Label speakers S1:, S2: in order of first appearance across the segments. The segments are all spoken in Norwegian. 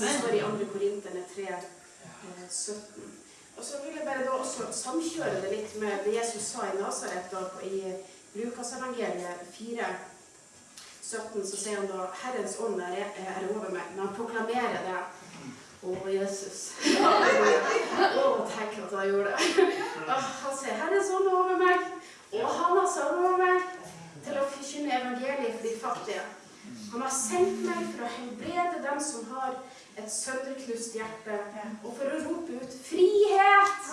S1: Det står i 2. Korinterne 3, eh, 17. Og så vil jeg bare da også samkjøre det litt med det Jesus sa i Nasaret og i Lukasevangeliet 4, 17, så sier han da Herrens ånd er, er over meg. men han proklamerer det. Å, Jesus. Å, tenk at han gjorde det. Ah, Han sier Herrens ånd er over meg, og han har satt over meg til å forkynne evangeliet for de fattige. Han har sendt meg for å helbrede dem som har et sønderknust hjerte, og for å rope ut frihet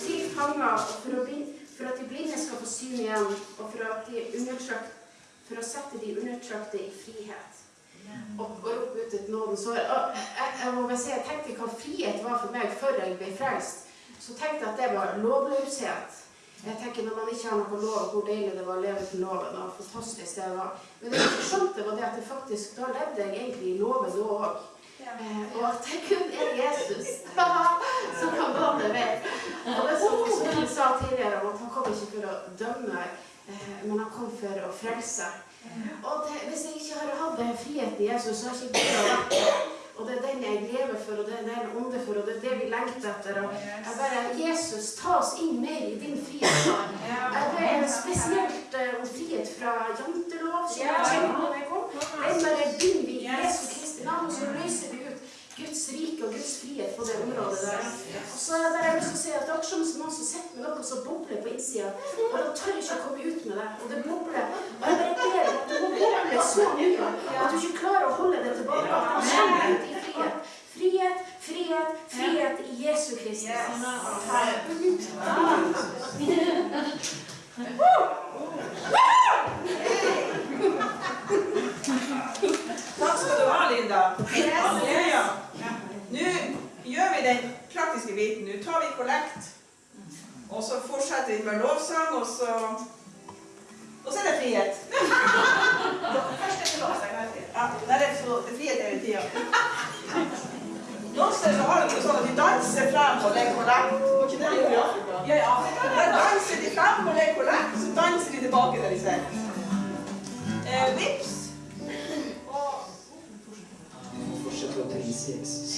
S1: til fanger, og for, bli, for at de blinde skal få syn igjen, og for, for å sette de undertrykte i frihet. Og, og rope ut et nådens år. Jeg, jeg må bare si, jeg tenkte hva frihet var for meg før jeg ble frelst. Så tenkte jeg at det var lovløshet. Jeg tenker Når man ikke har noe lov, hvor deilig det var å leve uten loven. og fantastisk det var. Men det jeg skjønte, var det at det faktisk, da levde jeg egentlig i loven da òg. Eh, og at det kun er Jesus som kan banne meg. Og det som vi sa tidligere, om at han kom ikke for å dømme, eh, men han kom for å frelse. Og det, hvis jeg ikke hadde hatt den friheten i Jesus, så har jeg ikke vært det. Og det er den jeg lever for, og det er den jeg ånder for, og det er det vi lengter etter. Og jeg bare, Jesus, ta oss inn mer i din frihet. Jeg ber spesielt eh, om frihet fra jantelov, som jeg kjenner når jeg kom. Den bare binder vi i Jesu Kristi navn, og så løser vi ut Guds rike og Guds frihet på det området der. Og så er jeg lyst til å si at det er akkurat som noen som sitter med noe som bobler på innsida, og de tør ikke å komme ut med det. Og det bobler. Og jeg bare ber at det må boble så mye at du ikke klarer å holde det tilbake. At kommer ut i frihet. Frihet, frihet, frihet i Jesu Kristus.
S2: Takk skal du ha, Linda. Halleluja. Nå gjør vi den praktiske biten. Nå tar vi kollekt. Og så fortsetter vi med lovsang, og så Og så er det frihet. Først er det lovsang. Ja, det er frihet hele tida. Noen steder så har de sånn at de danser frem og legger kollekt. Var ikke det de gjorde i Afrika? Ja, i Afrika. Der danser de frem og legger kollekt, så danser de tilbake der de sitter. Eh, vips.
S3: Og fortsette å prise Jesus.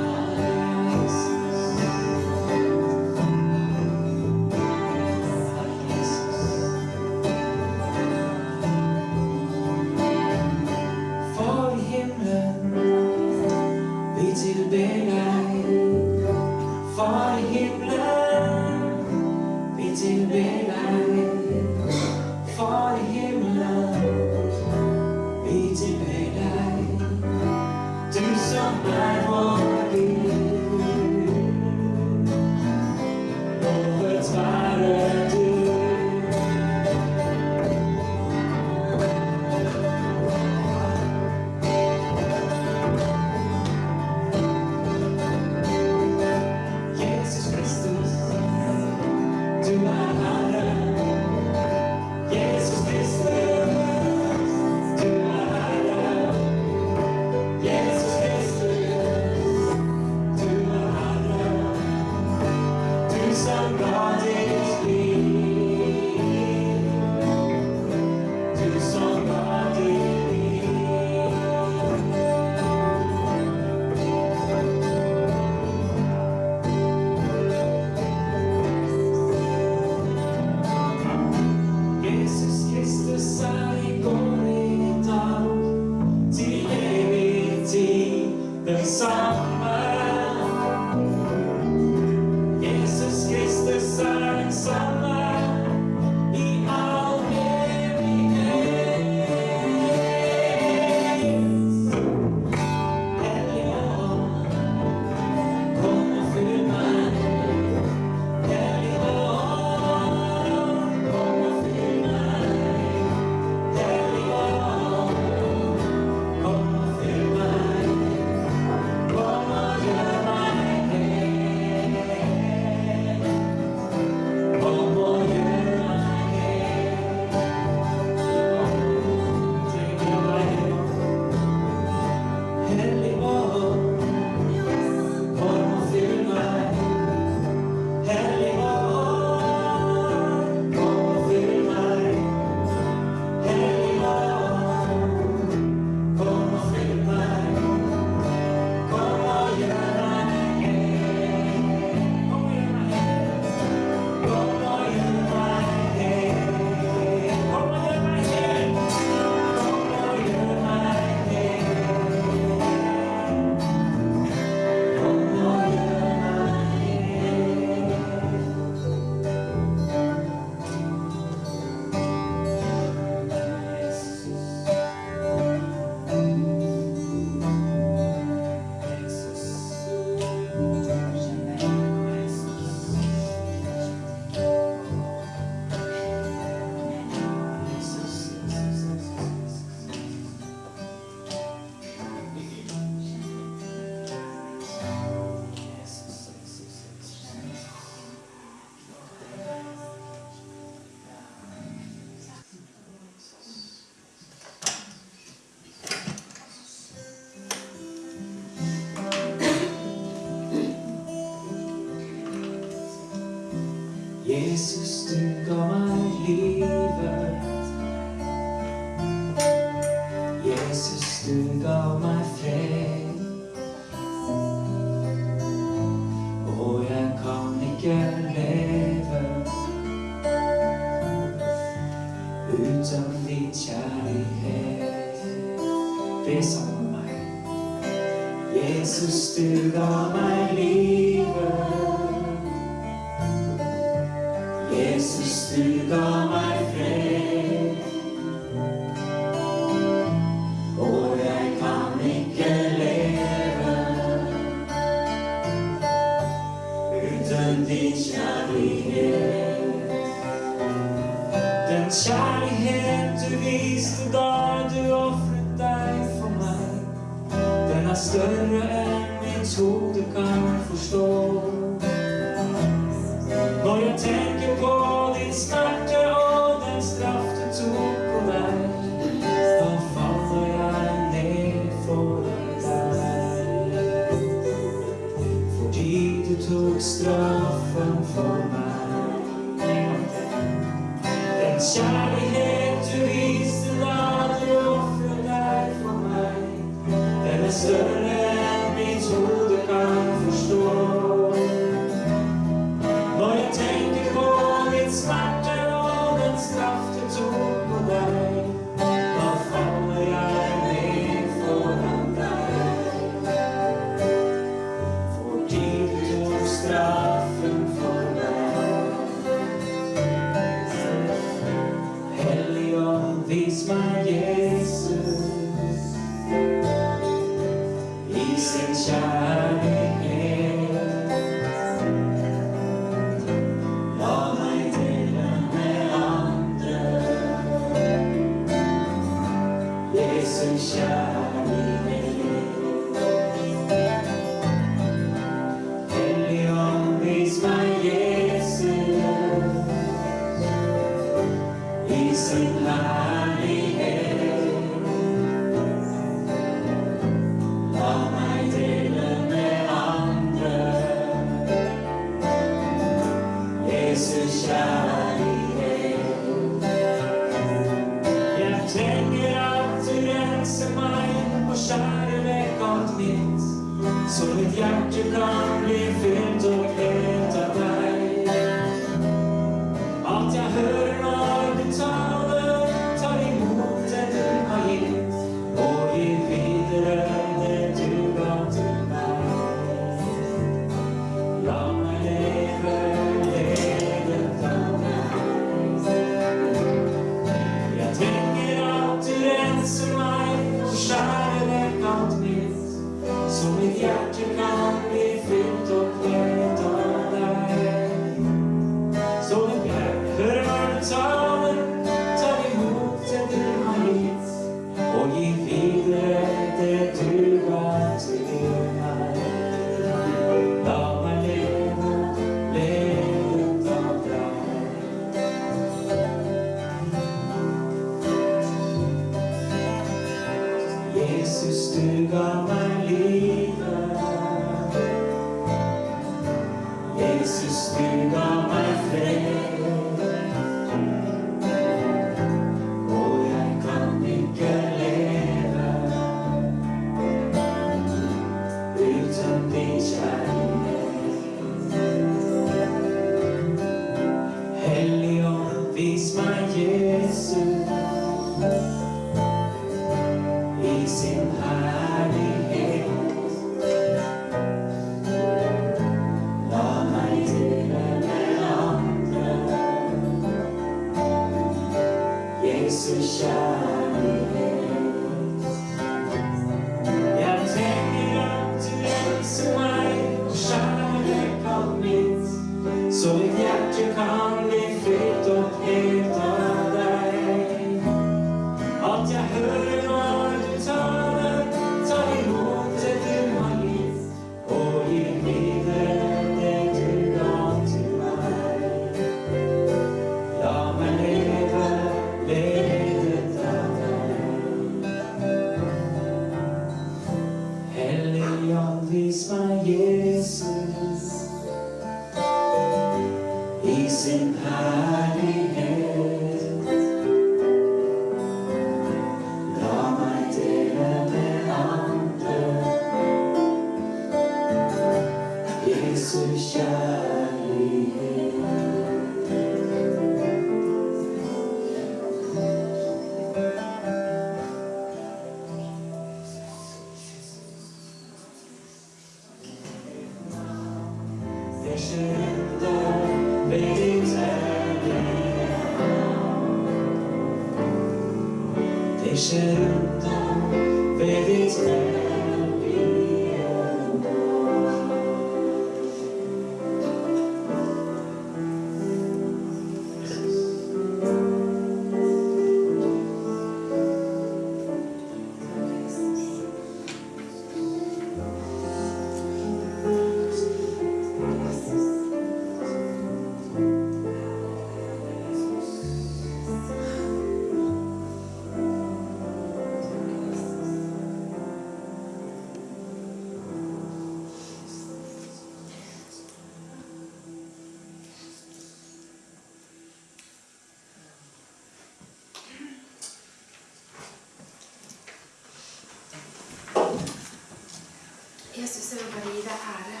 S3: Jesus, jeg
S4: vil bare gi deg ære.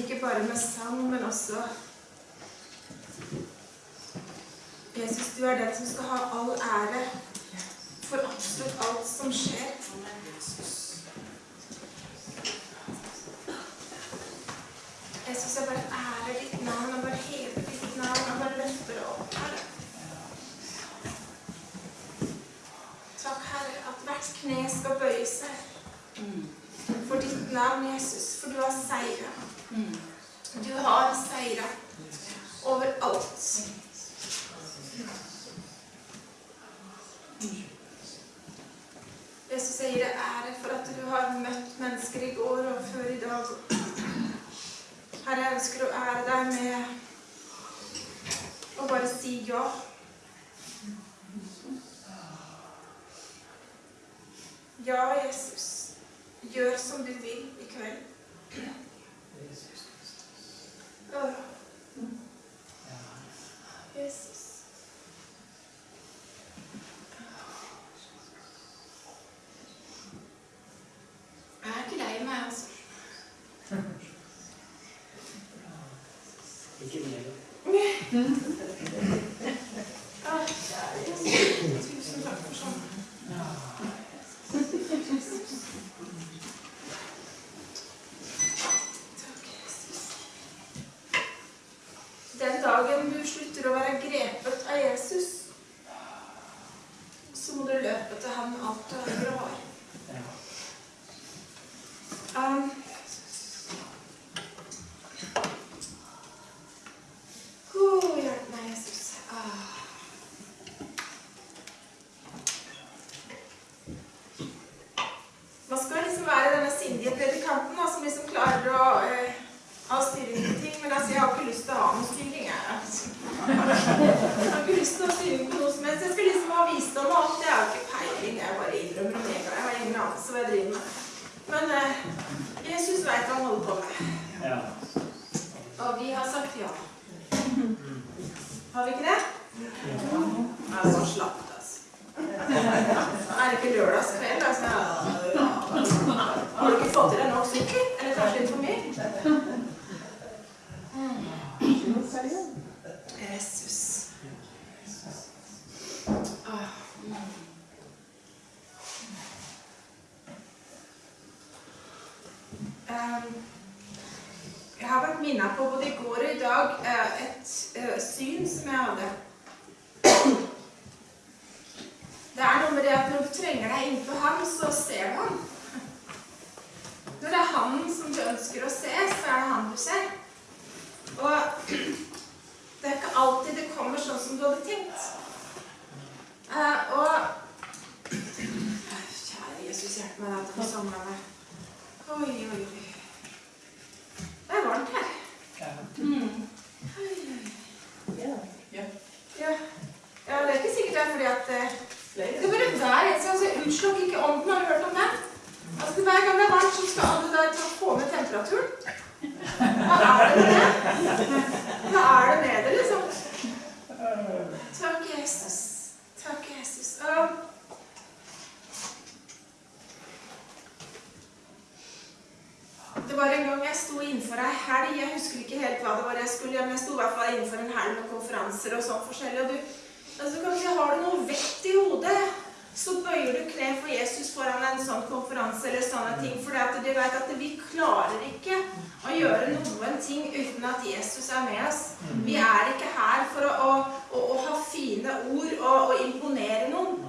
S4: Ikke bare med sang, men også Jesus, du er den som skal ha all ære for absolutt alt som skjer. Jesus, jeg bare ærer ditt navn og bare hever ditt navn og bare løfter det opp, Herre. Takk, Herre, at hvert kne skal bøye seg for ditt navn, Jesus, for du har seira. Du har seira over alt. Jesus, jeg gir deg ære for at du har møtt mennesker i går og før i dag. Herre, jeg ønsker å ære deg med å bare si ja. Ja, Jesus. Gjør som du vil i kveld. Åh, Jesus. Temperaturen. Hva er det med det? Hva er det med det, liksom? Takk, Jesus. Takk, Jesus. Det var en gang jeg sto innenfor ei helg. Jeg husker ikke helt hva det var jeg skulle gjøre, men jeg sto i hvert fall innenfor en helg med konferanser og sånn forskjellig. Og du, altså kanskje har du noe vett i hodet, så bøyer du kne for Jesus foran en sånn konferanse eller sånne ting. For du vet at vi klarer ikke å gjøre noen ting uten at Jesus er med oss. Vi er ikke her for å, å, å, ha fine ord og, og imponere noen.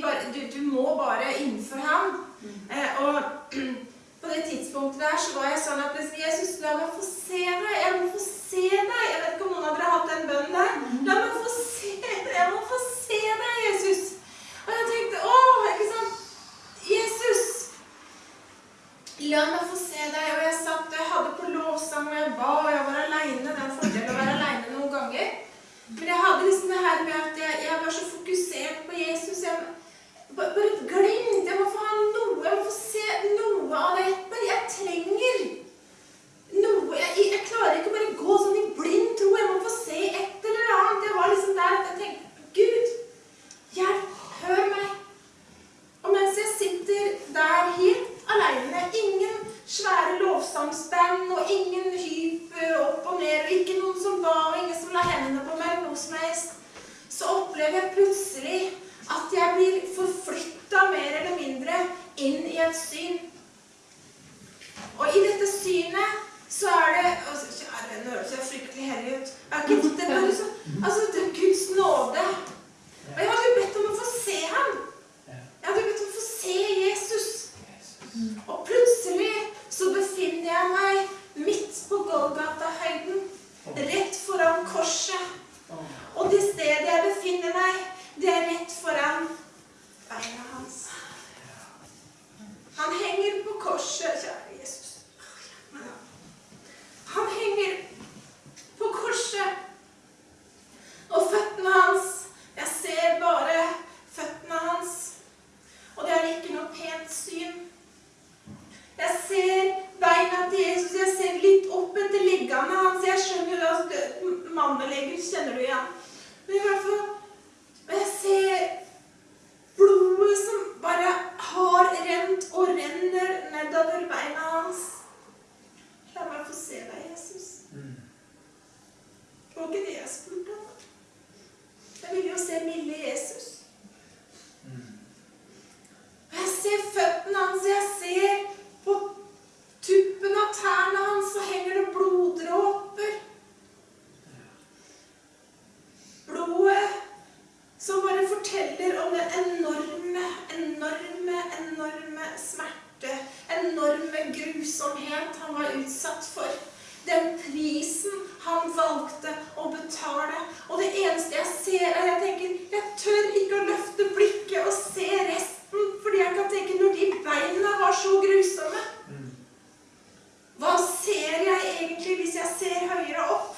S4: bare, du, du må bare innenfor ham. Eh, og på det tidspunktet der så var jeg sånn at Jesus, la meg få se deg. Jeg må få se deg. Jeg vet ikke om noen av dere har hatt den bønnen der. La meg få se deg. Jeg må få se deg, Jesus. Og jeg tenkte, åh, ikke sant? Jesus, la meg få se deg. Og jeg satt, jeg hadde på låssang, og jeg ba, og jeg var alene. Det er en fordel å være alene noen ganger. Men jeg hadde liksom det her med at jeg, jeg var så fokusert på Jesus. Jeg, bare et glimt. Jeg må få ha noe. Jeg må få se noe av det. Bare jeg trenger noe. Jeg, jeg klarer ikke å bare gå sånn i blind tro. Jeg må få se et eller annet. Jeg var liksom der at jeg tenkte Gud, hjelp. Hør meg. Og mens jeg sitter der helt alene, ingen svære lovsangsband og ingen hyp opp og ned, og ikke noen som ba, og ingen som la hendene på meg, noe som helst, så opplever jeg plutselig at jeg blir forflytta mer eller mindre inn i et syn. Og i dette synet så er det altså, venn, høres jeg fryktelig hellig ut. Er ikke det bare så, altså, er Guds nåde. Og jeg hadde jo bedt om å få se ham. Jeg hadde jo bedt om å få se Jesus. Og plutselig så befinner jeg meg midt på Golgata-høyden, rett foran korset. Og det stedet jeg befinner meg, det er rett foran beina hans. Han henger på korset, kjære Jesus. Han henger på korset. Og føttene hans Jeg ser bare føttene hans. Og det er ikke noe pent syn. Jeg ser beina til Jesus. Jeg ser litt opp etter leggene hans. Jeg skjønner jo at mannelegger kjenner du igjen. Men i hvert fall Jeg ser blodet som bare har rent og renner nedover beina hans. La meg få se deg, Jesus. Det var ikke det jeg spurte om. Jeg ville jo se milde Jesus. Og jeg ser føttene hans, jeg ser på tuppen av tærne hans så henger det bloddråper. Blodet som bare forteller om den enorme, enorme, enorme smerte, enorme grusomhet han var utsatt for. Den prisen han valgte å betale. Og det eneste jeg ser, er jeg tenker Jeg tør ikke å løfte blikket og se resten, fordi jeg kan tenke når de beina var så grusomme Hva ser jeg egentlig hvis jeg ser høyere opp?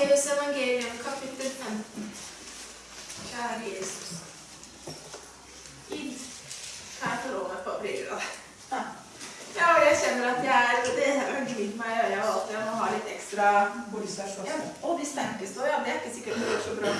S4: Matteus evangelium, kapittel 15. Kjære Jesus. Inn. Kan jeg få lov å få briller av deg? Ja, jeg kjenner at jeg er Det har glidd meg i øya at jeg må ha litt ekstra
S2: Hvor de sterkeste?
S4: Ja, og de sterkeste òg, ja. Det er ikke sikkert det går så bra.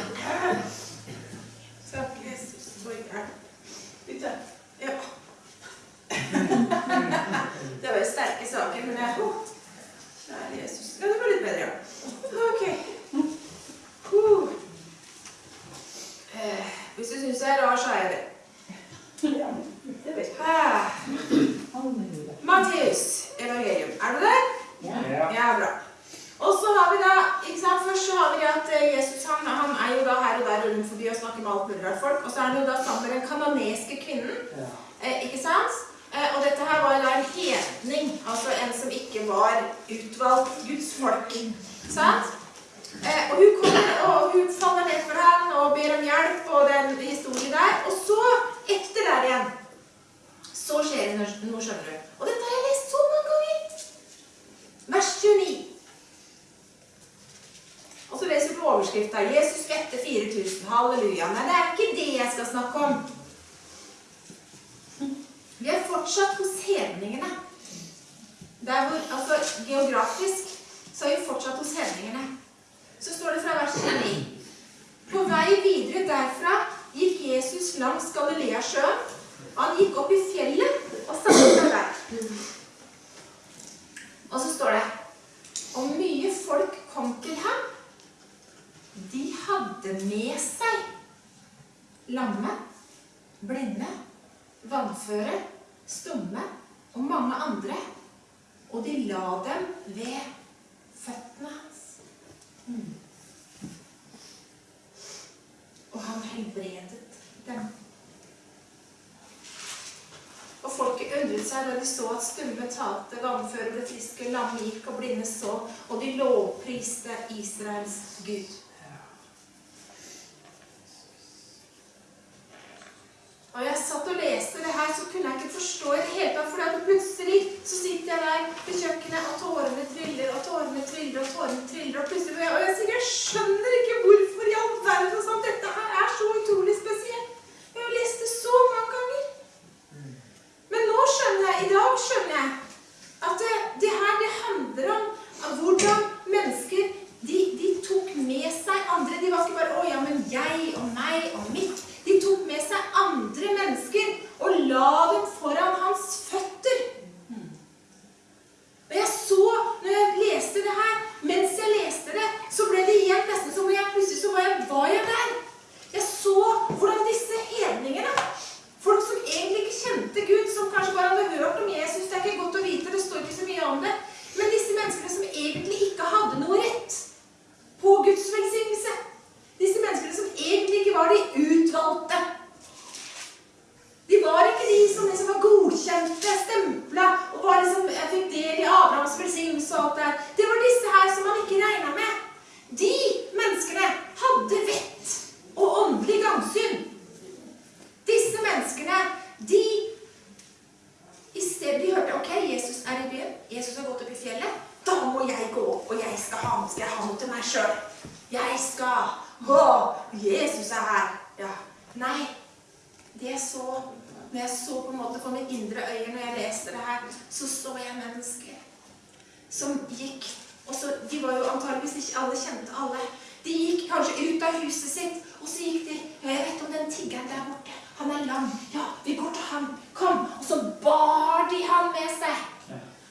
S4: antageligvis ikke alle kjente
S2: alle.
S4: De gikk kanskje ut av huset sitt, og så gikk de ja, 'Jeg vet om den tiggeren der borte. Han er lam.
S3: Ja,
S4: vi går til ham, Kom.' Og så bar de ham med seg.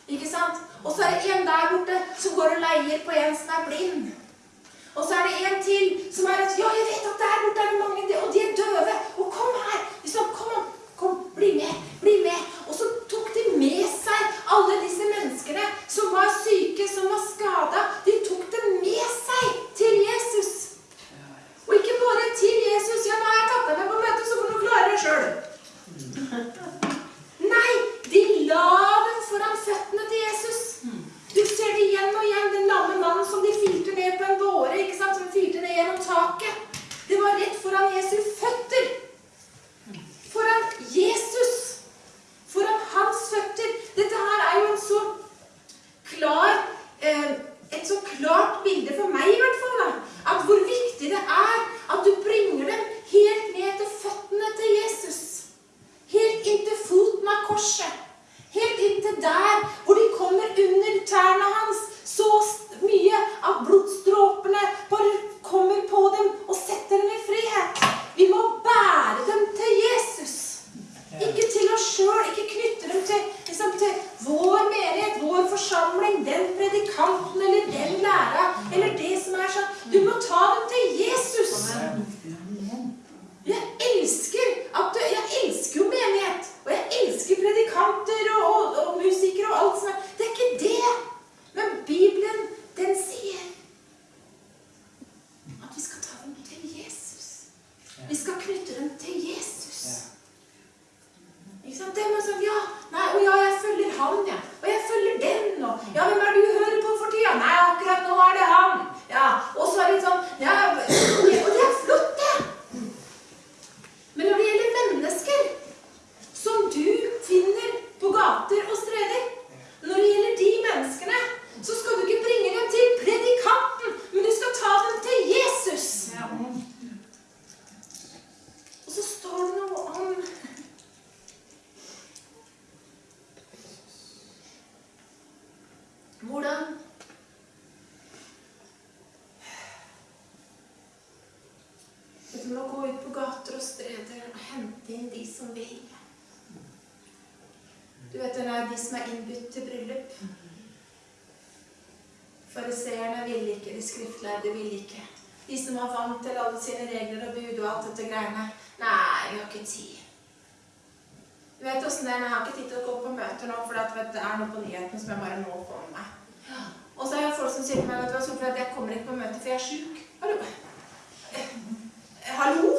S4: Ikke sant? Og så er det en der borte som går og leier på en som er blind. Og så er det en til som er at 'Ja, jeg vet at der borte er det mange, og de er døve.' Og kom her. Liksom, kom, kom, bli med. Bli med. Og så tok de med seg alle disse menneskene som var syke, som var skada, de tok dem med seg til Jesus. Og ikke bare til Jesus. 'Ja, nå har jeg tatt deg med på møtet, så får du klare det sjøl.' Nei, de la dem foran føttene til Jesus. Du ser det igjen og igjen, den lamme mannen som de filte ned på en båre. ikke sant, Som de filte ned gjennom taket. Det var rett foran Jesus føtter. Foran Jesus foran hans føtter. Dette her er jo en så klar, eh, et så klart bilde for meg i hvert fall, da, at hvor viktig det er at du bringer dem helt ned til føttene til Jesus. Helt inntil foten av korset. Helt inntil der hvor de kommer under tærne hans. Så mye at blodstråpene bare kommer på dem og setter dem i frihet. Vi må bære dem til Jesus. Ikke til oss sjøl. Ikke knytte dem til, liksom, til vår menighet, vår forsamling, den predikanten eller den læra eller det som er sånn. Du må ta dem til Jesus. Jeg elsker, du, jeg elsker jo menighet. Og jeg elsker predikanter og, og, og musikere og alt som er Det er ikke det. Men Bibelen, den sier at vi skal ta dem til Jesus. Vi skal knytte dem til Jesus. Ikke sant? Det sånn, ja, nei, og ja, jeg følger han. Ja. Og jeg følger den, og ja, hvem er det du hører på for tida? Nei, akkurat nå er det han. Ja, Og så er det litt sånn ja, Og det er flott, det. Men når det gjelder mennesker som du finner på gater og streder Når det gjelder de menneskene, så skal du ikke bringe dem til predikanten, men du skal ta dem til Jesus. Ja. Og så står det noe om Hvordan Dette med å gå ut på gater og streder og hente inn de som vil. Du vet, det er de som er innbudt til bryllup. Fariseerne ville ikke, de skriftlærde ville ikke. De som har vant til alle sine regler og bud og alt dette greiene. Nei, vi har ikke tid. Du vet åssen det er, jeg har ikke tid til å gå på møter nå, for det er noe på nyhetene som jeg bare må på. Og så er det folk som sier til meg at jeg kommer ikke på møte, for jeg er sjuk. Eh, hallo? Hallo?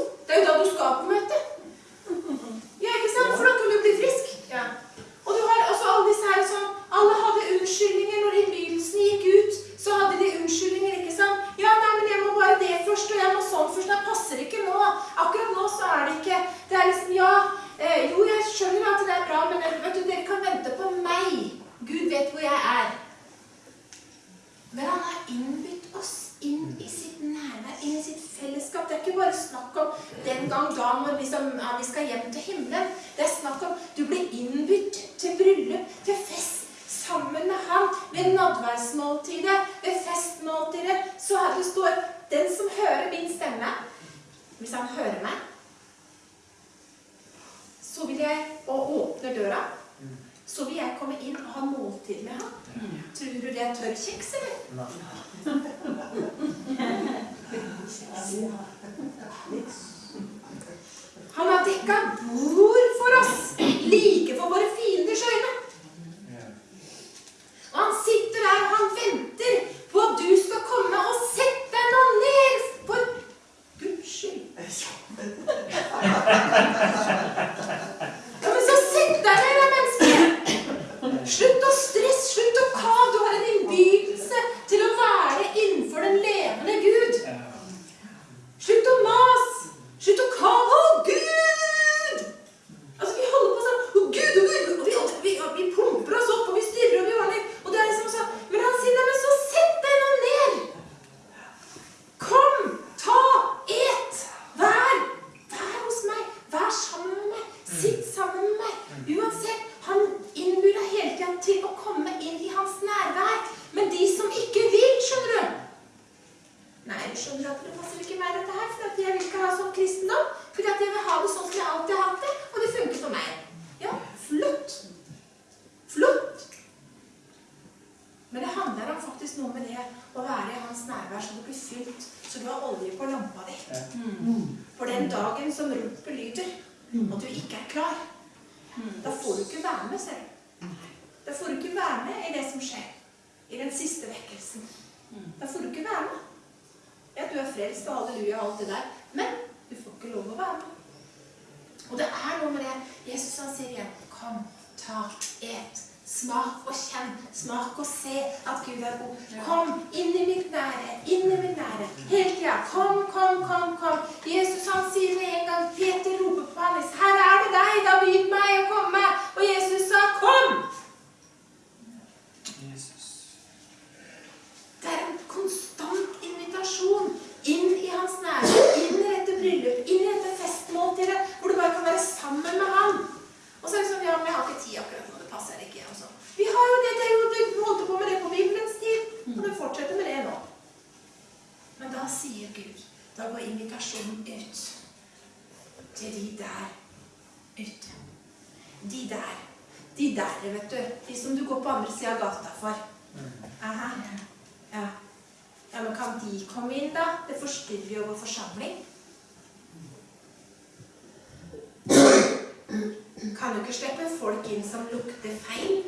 S4: kjøper folk inn som lukter feil.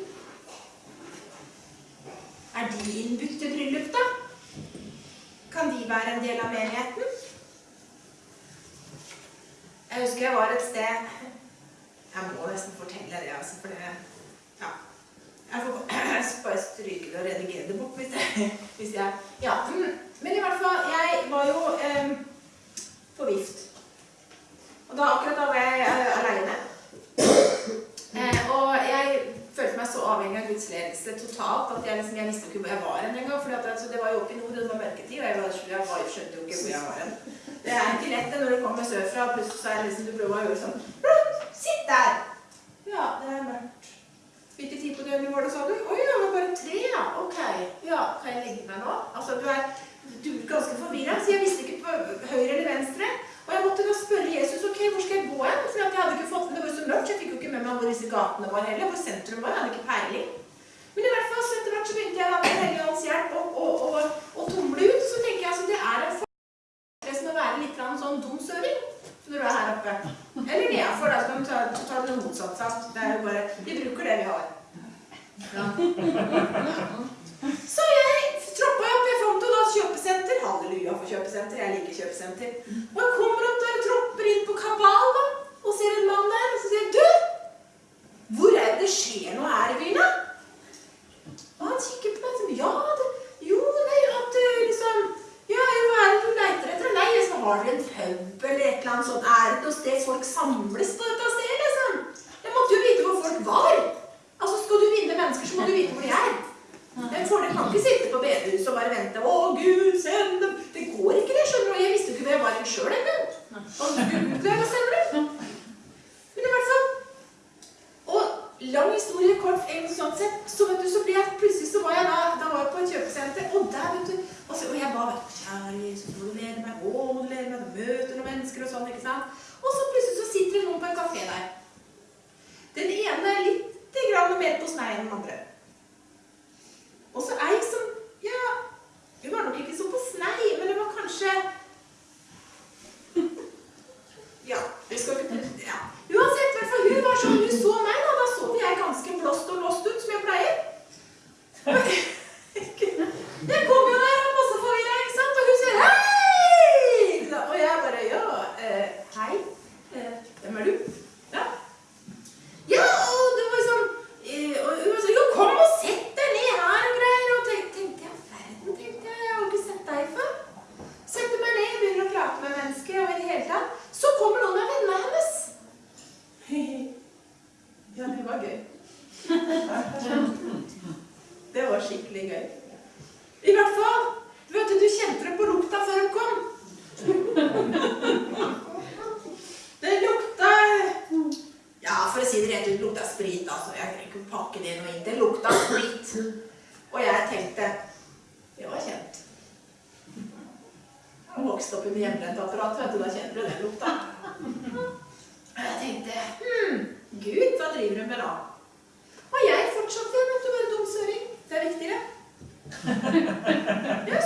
S4: Er de innbudt til bryllup, da? Kan de være en del av menigheten? Jeg husker jeg var et sted Jeg må nesten fortelle det, altså, for det Ja. Jeg får bare stryke det og redigere det bort hvis jeg, hvis jeg Ja. Men i hvert fall, jeg var jo eh, på vift. Og da akkurat da var jeg eh, aleine. Eh, og jeg følte meg så avhengig av Guds ledelse totalt at jeg, liksom, jeg visste ikke hvor jeg var engang. For altså, det var jo ikke nord, det var mørketid, og jeg, var, jeg var, skjønte jo ikke hvor jeg var hen. Det er ikke lett det når du kommer sørfra, og plutselig så er det liksom du prøver å gjøre sånn Sitt der! Ja, det er mørkt. Hvilken tid på døgnet var det, sa du? Oi, det var bare tre, ja. Ok. Ja, kan jeg legge meg nå? Altså, du er, du er ganske forvirra, så jeg visste ikke på høyre eller venstre. Og jeg måtte da spørre Jesus ok, hvor skal jeg gå hen? For jeg hadde ikke fått med det var så mørkt, så jeg fikk jo ikke med meg hvor disse gatene var heller. Hvor sentrum var. Jeg hadde ikke peiling. Men i hvert fall så etter hvert så begynte jeg da med Hellige Ånds hjelp å, å, å, å tumle ut. Så tenker jeg altså det er en fordel med å være litt sånn sånn dumsøring når du er her oppe. Eller nedenfor, da skal vi ta, ta det motsatt. sant? Det er jo bare, Vi bruker det vi har. Ja. Så jeg troppa opp. Jeg fant jo da kjøpesenter. Halleluja for kjøpesenter. Jeg liker kjøpesenter. Og jeg kommer opp der og tropper inn på Kabal da, og ser en mann der. Og så sier jeg, du, hvor er det skjer noe her i byen? da?» Og han kikker på meg sier, ja, det, jo, nei, at du liksom Ja, jo, hva er det du leiter etter? Nei, så har dere en pub eller et eller annet sånt. Er det noe sted folk samles på dette stedet, liksom? Jeg måtte jo vite hvor folk var. Altså, skal du vinne mennesker, så må du vite hvor de er. En folk kan ikke sitte på bedehuset og bare vente. 'Å, Gud, send dem!' Det går ikke, det. skjønner du. Jeg visste jo ikke hvor jeg var sjøl engang. Hva sender du? Men i hvert fall Og lang historie kort, en sånn sett, så vet du, så ble jeg plutselig så var jeg da, da var jeg på et kjøpesenter, og der, vet du Og, så, og jeg ba, 'Kjære Jesus, må du lede meg?' 'Å, må du lede meg?' Du møter noen mennesker og sånn, ikke sant? Og så plutselig så sitter det noen på en kafé der. Den ene er litt grann mer på snei enn den andre. Og så ei som Ja, hun var nok ikke så på snei, men det var kanskje Ja, vi skal ikke ja. Uansett, hvert hun var sånn, hun så meg, da. Da så jeg ganske blåst og låst ut, som jeg pleier. Jeg kom jo der og masse forvirra, ikke sant? Og hun sier hei! Da- Og jeg bare ja, eh, hei. Eh, hvem er du? Ja. Ja, og det var sånn eh, Og hun var sånn Jo, kom og sett deg ned her og greier. Og tenk, tenkte jeg, verden, tenkte jeg. Jeg har ikke sett deg før. Setter meg ned, begynner å prate med mennesker og i det hele tatt. Så kommer noen av vennene hennes. Ja, det var gøy. Det var skikkelig gøy. I hvert fall. Du vet, du kjente det på lukta før hun kom. Det lukta Ja, for å si det rett ut, lukta sprit. altså. Jeg trenger ikke pakke det noe inn. Det lukta sprit. Og jeg tenkte Det var kjent. Jeg vokste opp i hjemmebrentapparat, vet du. Da kjenner du den lukta. Og jeg tenkte Hm, Gud, hva driver hun med da? Og jeg fortsatte vet du, være dumsøring. Det er viktigere. Jeg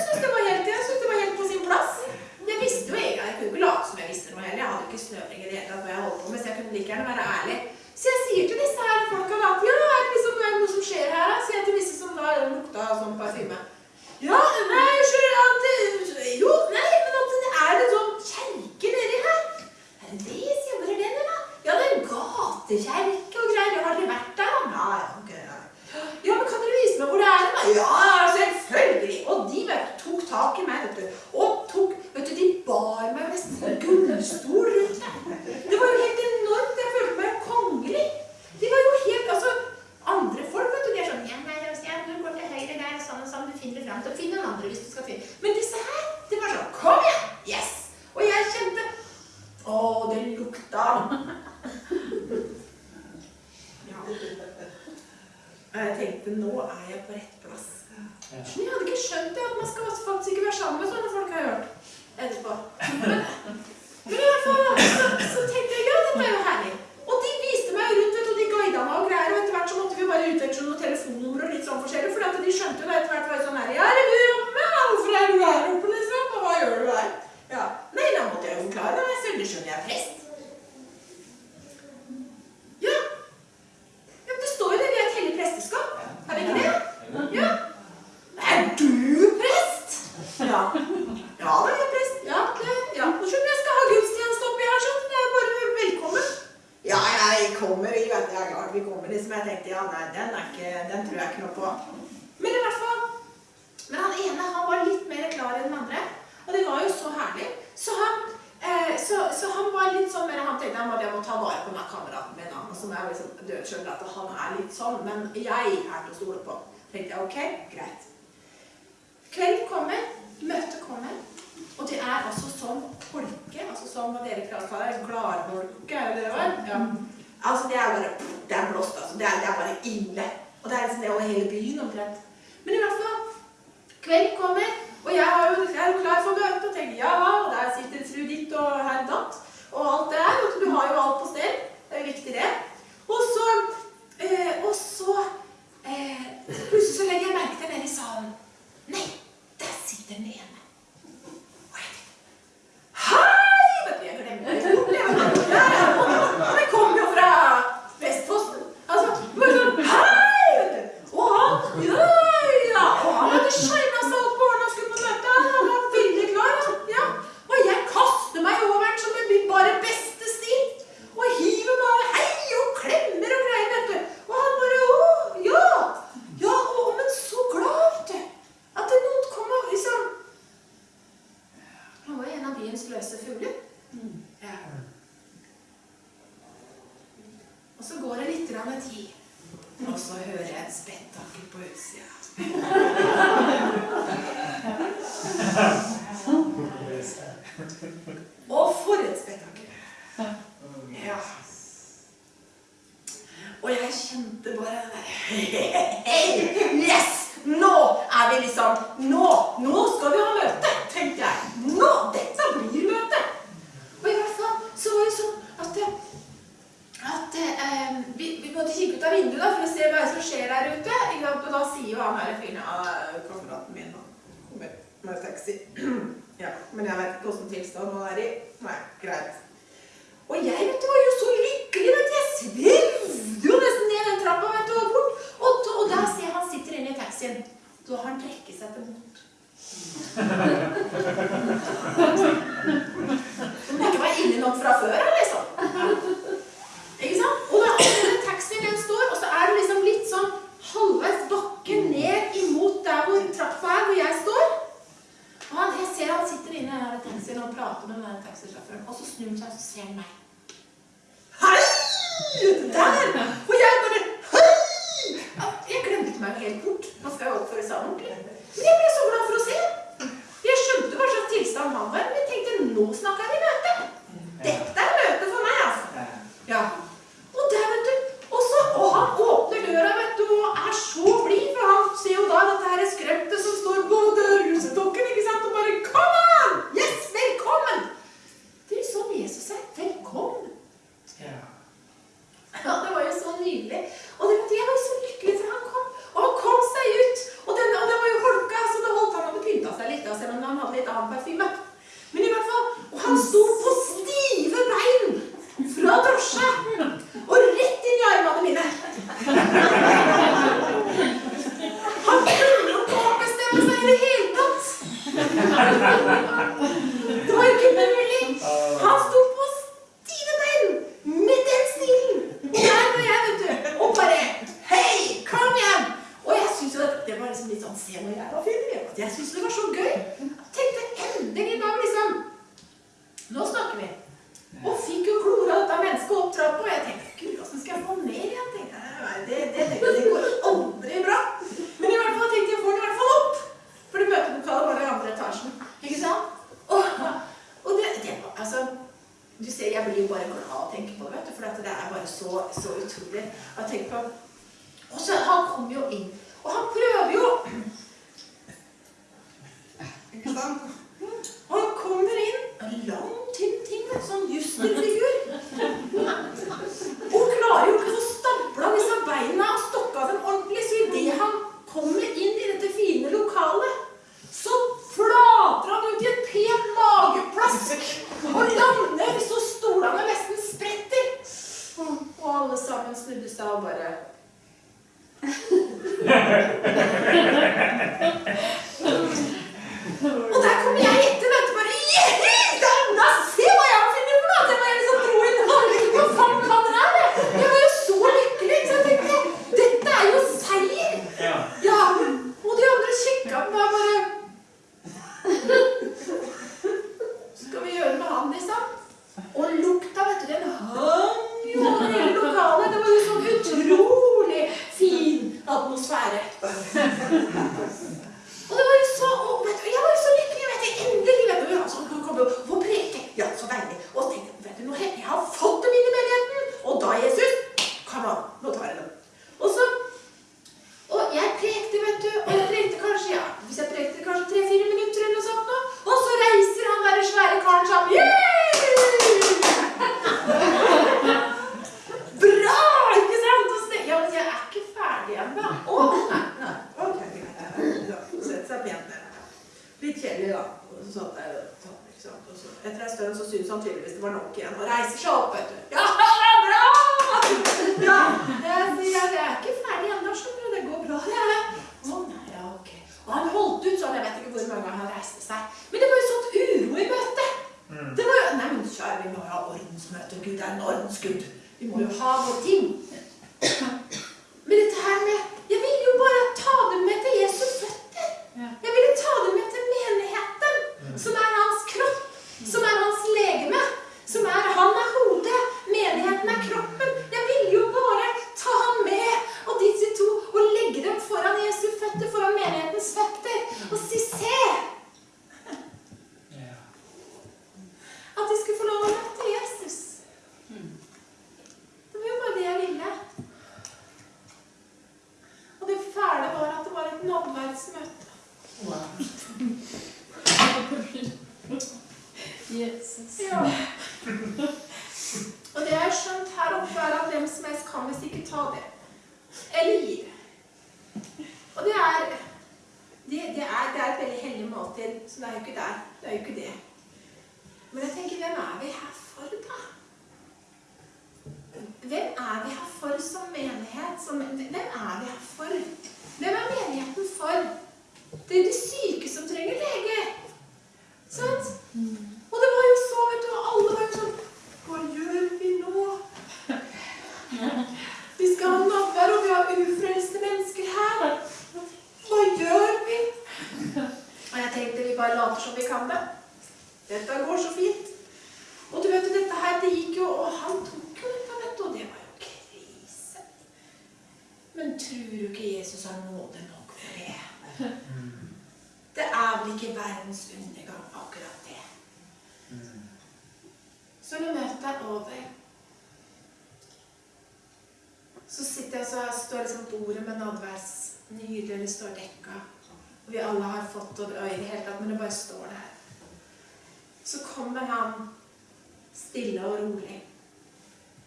S4: stille og rolig.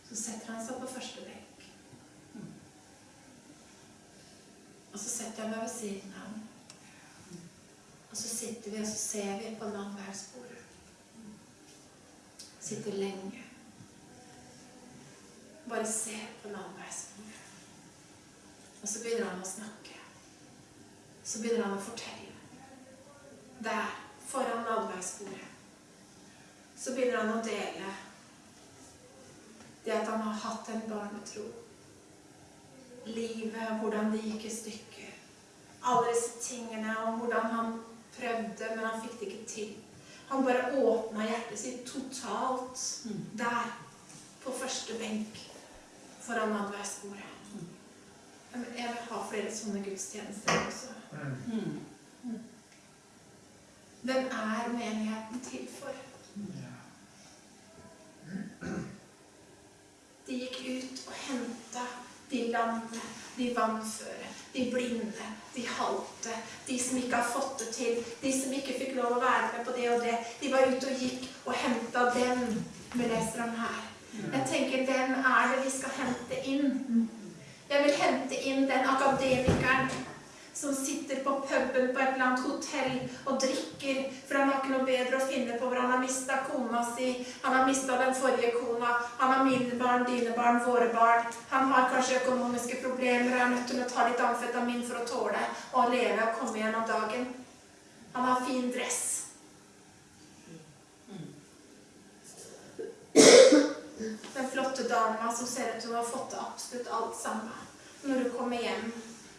S4: Så setter han seg på første benk. Og så setter jeg meg ved siden av ham. Og så sitter vi og så ser vi på landværsbordet. Sitter lenge. Bare ser på landværsbordet. Og så begynner han å snakke. Så begynner han å fortelle. Der, foran landværsbordet, så begynner han å dele det at han har hatt en barnetro. Livet, hvordan det gikk i stykker. Alle disse tingene om hvordan han prøvde, men han fikk det ikke til. Han bare åpna hjertet sitt totalt der, på første benk foran nadværsbordet. Jeg jeg vil ha flere sånne gudstjenester også. Hvem er menigheten til for? De gikk ut og henta de lamme, de vannføre, de blinde, de halte, de som ikke har fått det til, de som ikke fikk lov å være med på det og det. De var ute og gikk og henta dem. Vi leser om her. Jeg tenker, hvem er det vi skal hente inn? Jeg vil hente inn den akademikeren som sitter på puben på et eller annet hotell og drikker, for han har ikke noe bedre å finne på, for han har mista kona si, han har mista den forrige kona, han har mine barn, dine barn, våre barn. Han har kanskje økonomiske problemer og er nødt til å ta litt amfetamin for å tåle å leve og komme gjennom dagen. Han har fin dress. Den flotte dama som ser ut til å ha fått til absolutt alt sammen. Når du kommer hjem,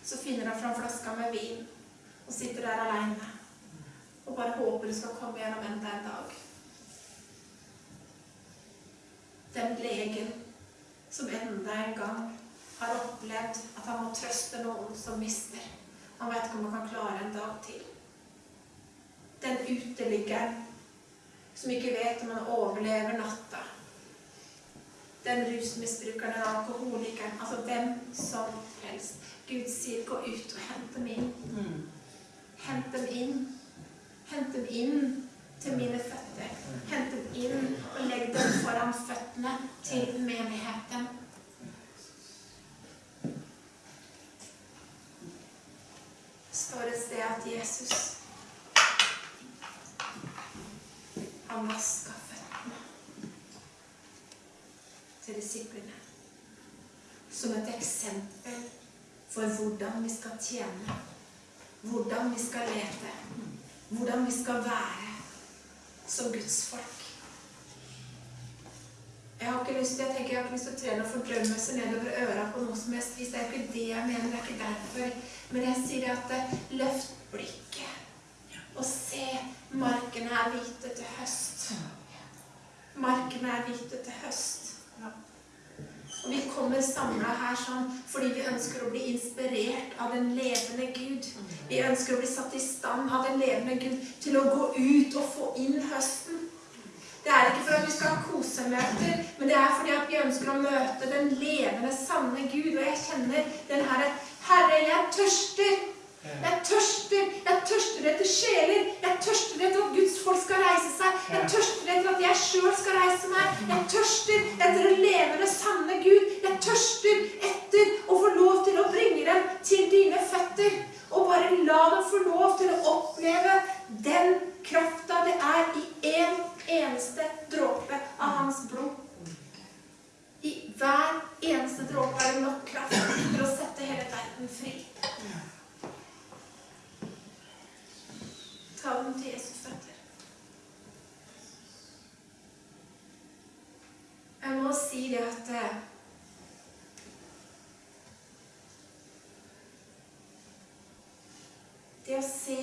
S4: så finner han fram flaska med vin og sitter der aleine og bare håper du skal komme gjennom enda en dag. Den legen som enda en gang har opplevd at han må trøste noen som mister. Han vet ikke om han kan klare en dag til. Den uteliggeren som ikke vet om han overlever natta. Den rusmisbrukeren, den alkoholikeren, altså hvem som helst. Gud sier 'gå ut og hent dem inn'. Hent dem inn. Hent dem inn til mine føtter. Hent dem inn og legg dem foran føttene til menigheten. Det står et sted at Jesus han vaska føttene til disiplene som et eksempel for hvordan vi skal tjene, hvordan vi skal lete, hvordan vi skal være som Guds folk. Jeg har ikke lyst til jeg tenker jeg har ikke lyst til å tre noen seg nedover øra på noe som helst vis. Det er ikke det jeg mener. det er ikke derfor. Men jeg sier at eh, løft blikket og se markene er hvite til høst. Markene er hvite til høst. Og vi kommer samla her sånn fordi vi ønsker å bli inspirert av den levende Gud. Vi ønsker å bli satt i stand av den levende Gud til å gå ut og få inn høsten. Det er ikke for at vi skal ha kosemøter, men det er fordi at vi ønsker å møte den levende, sanne Gud. Og jeg kjenner den herre Herre, jeg tørster. Jeg tørster. Jeg tørster etter sjeler. Jeg tørster etter at Guds folk skal reise seg. Jeg tørster etter at jeg sjøl skal reise meg. Jeg tørster etter leve det sanne Gud. Jeg tørster etter å få lov til å bringe dem til dine føtter. Og bare la dem få lov til å oppleve den krafta det er i én eneste dråpe av hans blod. I hver eneste dråpe er det nok kraft til å sette hele verden fri. Ta dem til Jesus føtter. Jeg må si det at eh, Det å se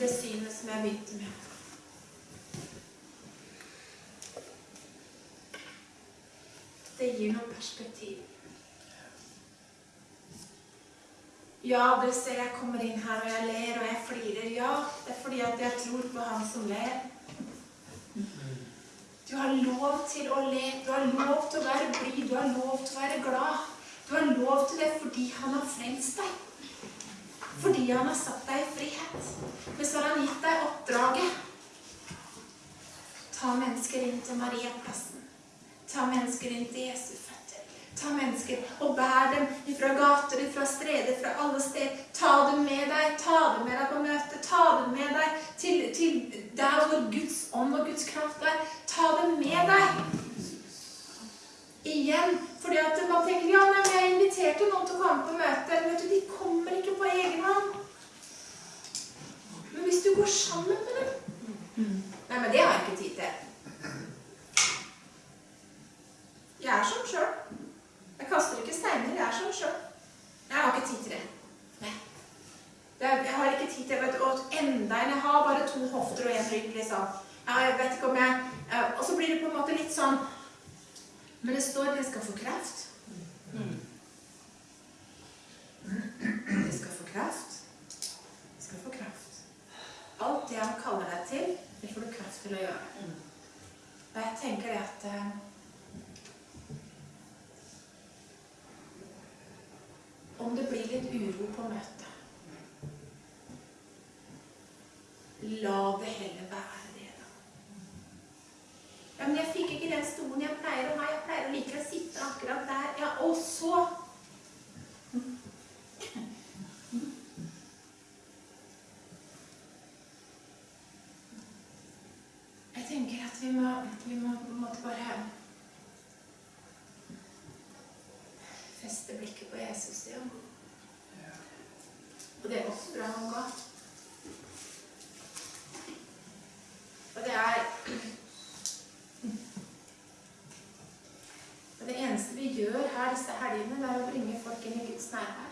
S4: det synet som jeg begynte med Det gir noe perspektiv. Ja, dere ser jeg kommer inn her og jeg ler og jeg flirer. Ja, det er fordi at jeg tror på han som ler. Du har lov til å le. Du har lov til å være blid. Du har lov til å være glad. Du har lov til det fordi han har frelst deg. Fordi han har satt deg i frihet. Men så har han gitt deg oppdraget. Ta mennesker inn til Mariaplassen. Ta mennesker inn til Jesu. Ta mennesker og bær dem fra gater, fra streder, fra alle steder. Ta dem med deg. Ta dem med deg på møte. Ta dem med deg til, til der hvor Guds ånd og Guds kraft er. Ta dem med deg. Igjen. Fordi at man tenker ja, men jeg inviterte noen til å komme på møte. Men de kommer ikke på egen hånd. Men hvis du går sammen med dem Nei, men det har jeg ikke tid til. Jeg er sånn sjøl. Jeg kaster ikke steiner. Jeg er sånn sjøl. Jeg har ikke tid til det. Nei. Jeg har ikke tid til det, enda en. Jeg har bare to hofter og én rygg, liksom. Jeg vet ikke om jeg eh, Og så blir det på en måte litt sånn Men det står dere skal få kraft. Jeg skal få kraft. Jeg skal få kraft. Alt det han kaller deg til, det får du kraft til å gjøre. Og jeg tenker det at Om det blir litt uro på møtet La det heller være det, da. Ja, men jeg fikk ikke den stolen jeg pleier å ha. Jeg pleier å like å sitte akkurat der. Ja, og så Jeg tenker at vi må, vi må måte bare feste blikket på Jesus, ja. Og det offeret han ga. Og det er Og det eneste vi gjør her disse helgene, det er å bringe folk inn i Guds nærvær.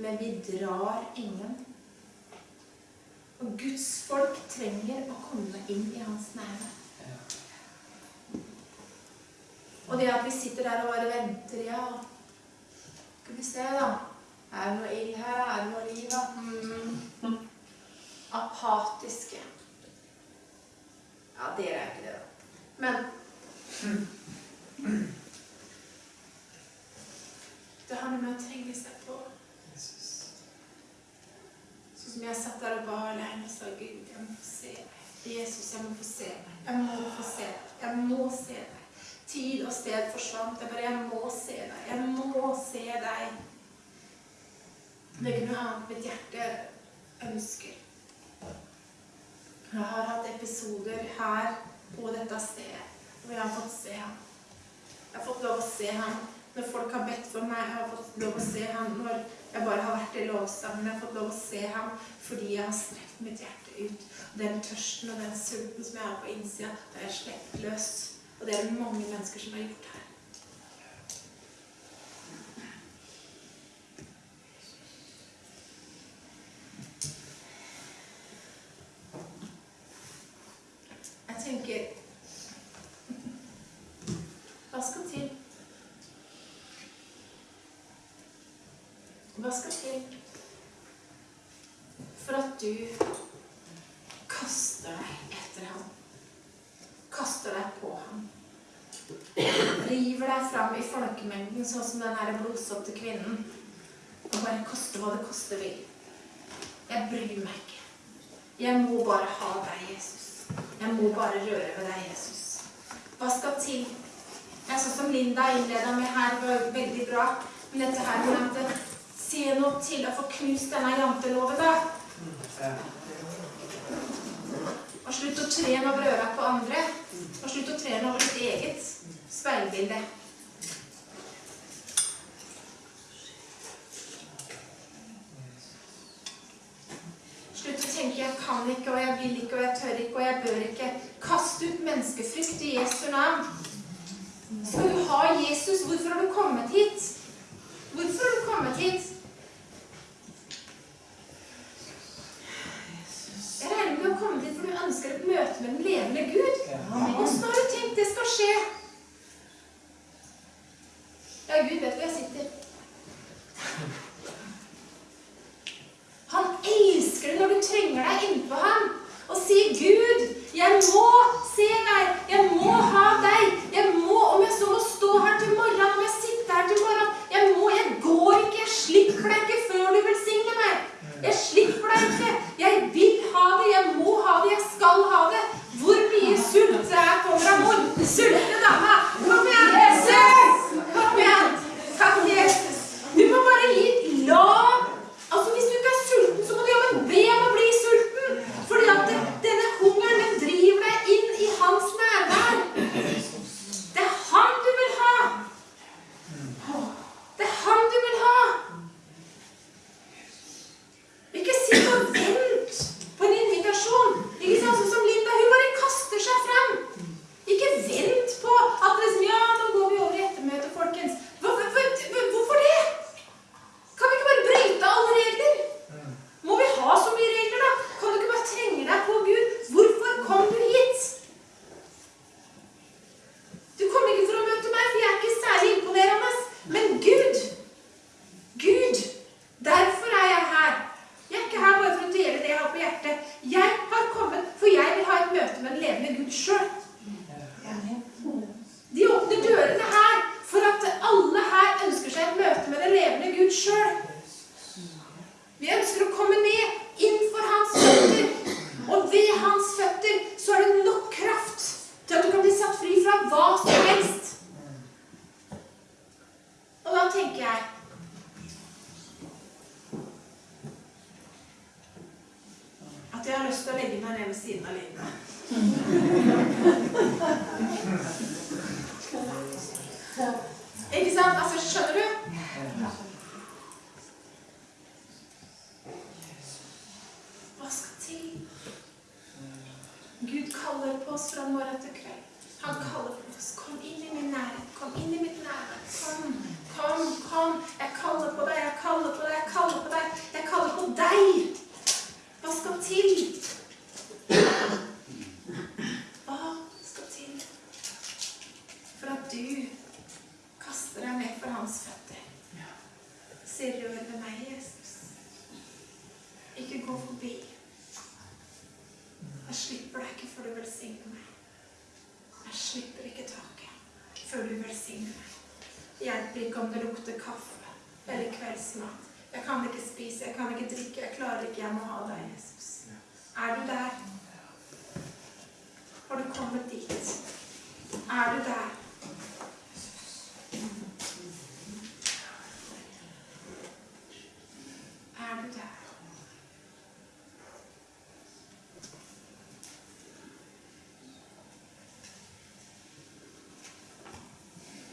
S4: Men vi drar ingen. Og Guds folk trenger å komme inn i hans nærvær. Og det at vi sitter der og bare venter, ja Skal vi se, da. Er det noe ild her? Er det noe liv? da? Mm. Apatiske. Ja, dere er ikke det, da. Men Det har noe med å trenge seg på. Sånn som jeg satt der og ba alene og sa Gud, jeg må få se deg. Jesus, jeg må få se deg. Jeg må få se deg. Jeg må se deg. Tid og sted forsvant. Jeg bare Jeg må se deg. Jeg må se deg. Det er ikke noe annet mitt hjerte ønsker. Jeg har hatt episoder her på dette stedet hvor jeg har fått se ham. Jeg har fått lov å se ham når folk har bedt for meg. Jeg har fått lov å se ham når jeg bare har vært i lovsangen. Jeg har fått lov å se ham fordi jeg har strekt mitt hjerte ut. Den tørsten og den sulten som jeg har på innsida, det har jeg sluppet løs. Og det er det mange mennesker som har gjort her. Jeg tenker Hva skal til? Hva skal til for at du kaster deg etter ham? Kaster deg på ham? River deg fram i folkemengden sånn som den her kvinnen og bare koste hva det koste vil. Jeg bryr meg ikke. Jeg må bare ha deg, Jesus. Jeg må bare røre ved deg, Jesus. Hva skal til? Jeg sånn som Linda innleda med her, var veldig bra. Men dette her med at Se noe til å få knust denne janteloven, da. Og slutt å tre den over øra på andre. Og slutt å tre den over ditt eget speilbilde. Slutt å tenke 'jeg kan ikke', og 'jeg vil ikke', og 'jeg tør ikke', og 'jeg bør ikke'. Kast ut menneskefrykt i Jesu navn. Skal du ha Jesus? Hvorfor har du kommet hit? Hvorfor har du kommet hit? Jeg regner med å komme dit hit for du ønsker et møte med den levende Gud. Åssen har du tenkt det skal skje? Ja, Gud vet hvor jeg sitter. Han elsker det når du trenger deg innpå ham og sier, 'Gud, jeg må se deg. Jeg må ha deg. Jeg må, om jeg så må stå her til morgenen, om jeg sitter her til morgenen Jeg må, jeg går ikke. Jeg slipper deg ikke før du velsigner meg. Jeg slipper deg ikke. Jeg vil ha det. Jeg må ha det. Jeg skal ha det. Hvor mye sult er kommer av mor? Sulte dama. Kom igjen. Jesus! Kom igjen. Takk, Jesus. Du må bare gi la Altså, Hvis du ikke er sulten, så må du jammen be om å bli sulten. Fordi at det, denne hungeren den driver deg inn i hans nærvær. Det er han du vil ha. Det er han du vil ha. Ikke sitt og vent på en invitasjon. Ikke sant, sånn som Linda, hun bare kaster seg frem. Ikke vent på at liksom, ja, nå går vi over i ettermøtet, folkens. Hvorfor, hvorfor, hvorfor det? Kan vi ikke bare bryte alle regler? Må vi ha så mye regler, da? Kan du ikke bare trenge deg på Gud? Hvorfor kom du hit? Du kom ikke for å møte meg, for jeg er ikke særlig imponerende. Men Gud, Gud, derfor er jeg her. Jeg er ikke her bare for å dele det jeg har på hjertet. Jeg har kommet, for jeg vil ha et møte med den levende Gud sjøl. De åpner dørene her for at alle her ønsker seg et møte med den levende Gud sjøl. Vi ønsker å komme ned innenfor hans føtter. Og ved hans føtter så er det nok kraft til at du kan bli satt fri fra hva som helst. Og da tenker jeg at jeg har lyst til å legge meg ned ved siden av Linda. Ikke sant? Altså,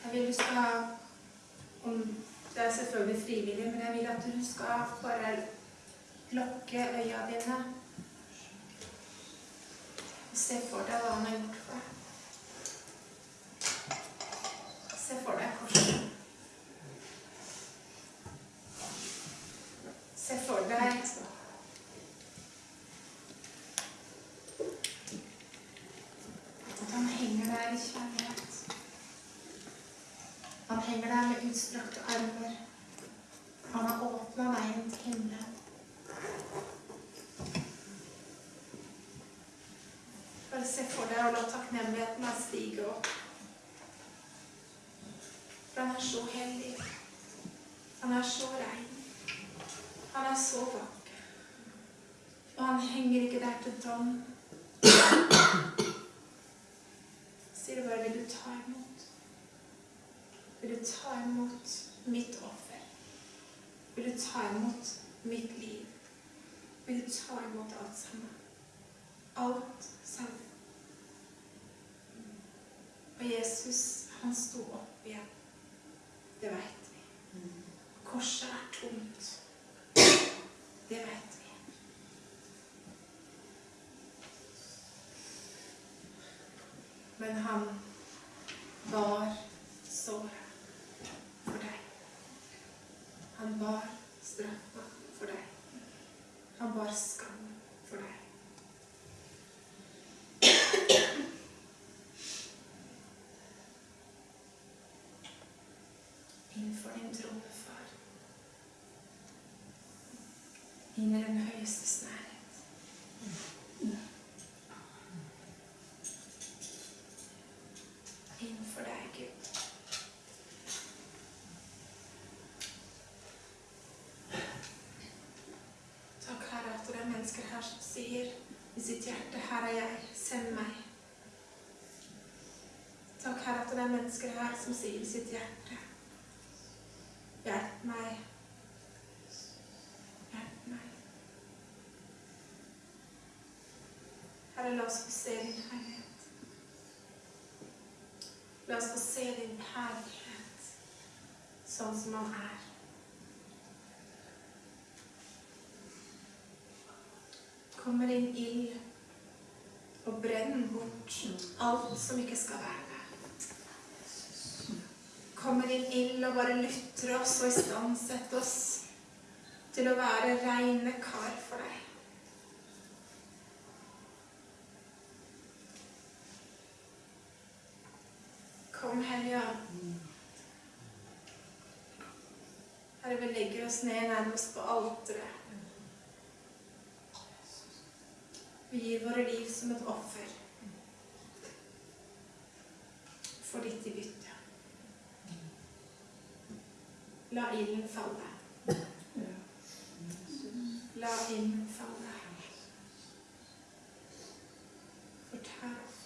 S4: Jeg vil du skal om, Det er selvfølgelig frivillig, men jeg vil at du skal bare lukke øya dine. Se for deg hva når utstrakte armer. Han har åpna veien til himmelen. Bare se for deg og la takknemligheten bare stige opp. For han er så hellig. Han er så rein. Han er så vakker. Og han henger ikke der til dom. Sier du bare 'Vil du ta imot'? Vil du ta imot mitt offer? Vil du ta imot mitt liv? Vil du ta imot alt sammen? Alt sammen. Og Jesus, han sto opp igjen. Det vet vi. Korset er tomt. Det vet vi. Men han bar såret for deg. Han bar straffa for deg. Han bar skam for deg. Din trone, far. Inn i den høyestes nærhet. Innenfor deg, Gud. Takk, Herre, at det er mennesker her som sier i sitt hjerte, her er jeg, send meg. Takk, Herre, at det er mennesker her som sier i sitt hjerte, hjelp meg. Hjelp meg. Herre, la oss få se din herlighet. La oss få se din herlighet sånn som han er. Kommer inn ild og brenner bort alt som ikke skal være. Kommer inn ild og bare lytter oss og istandsetter oss til å være reine kar for deg. Kom, Hellige. Herre, vi legger oss ned nærmest på alteret. Vi gir våre liv som et offer for ditt i bytte. La ilden falle. La ilden falle. Fortell oss.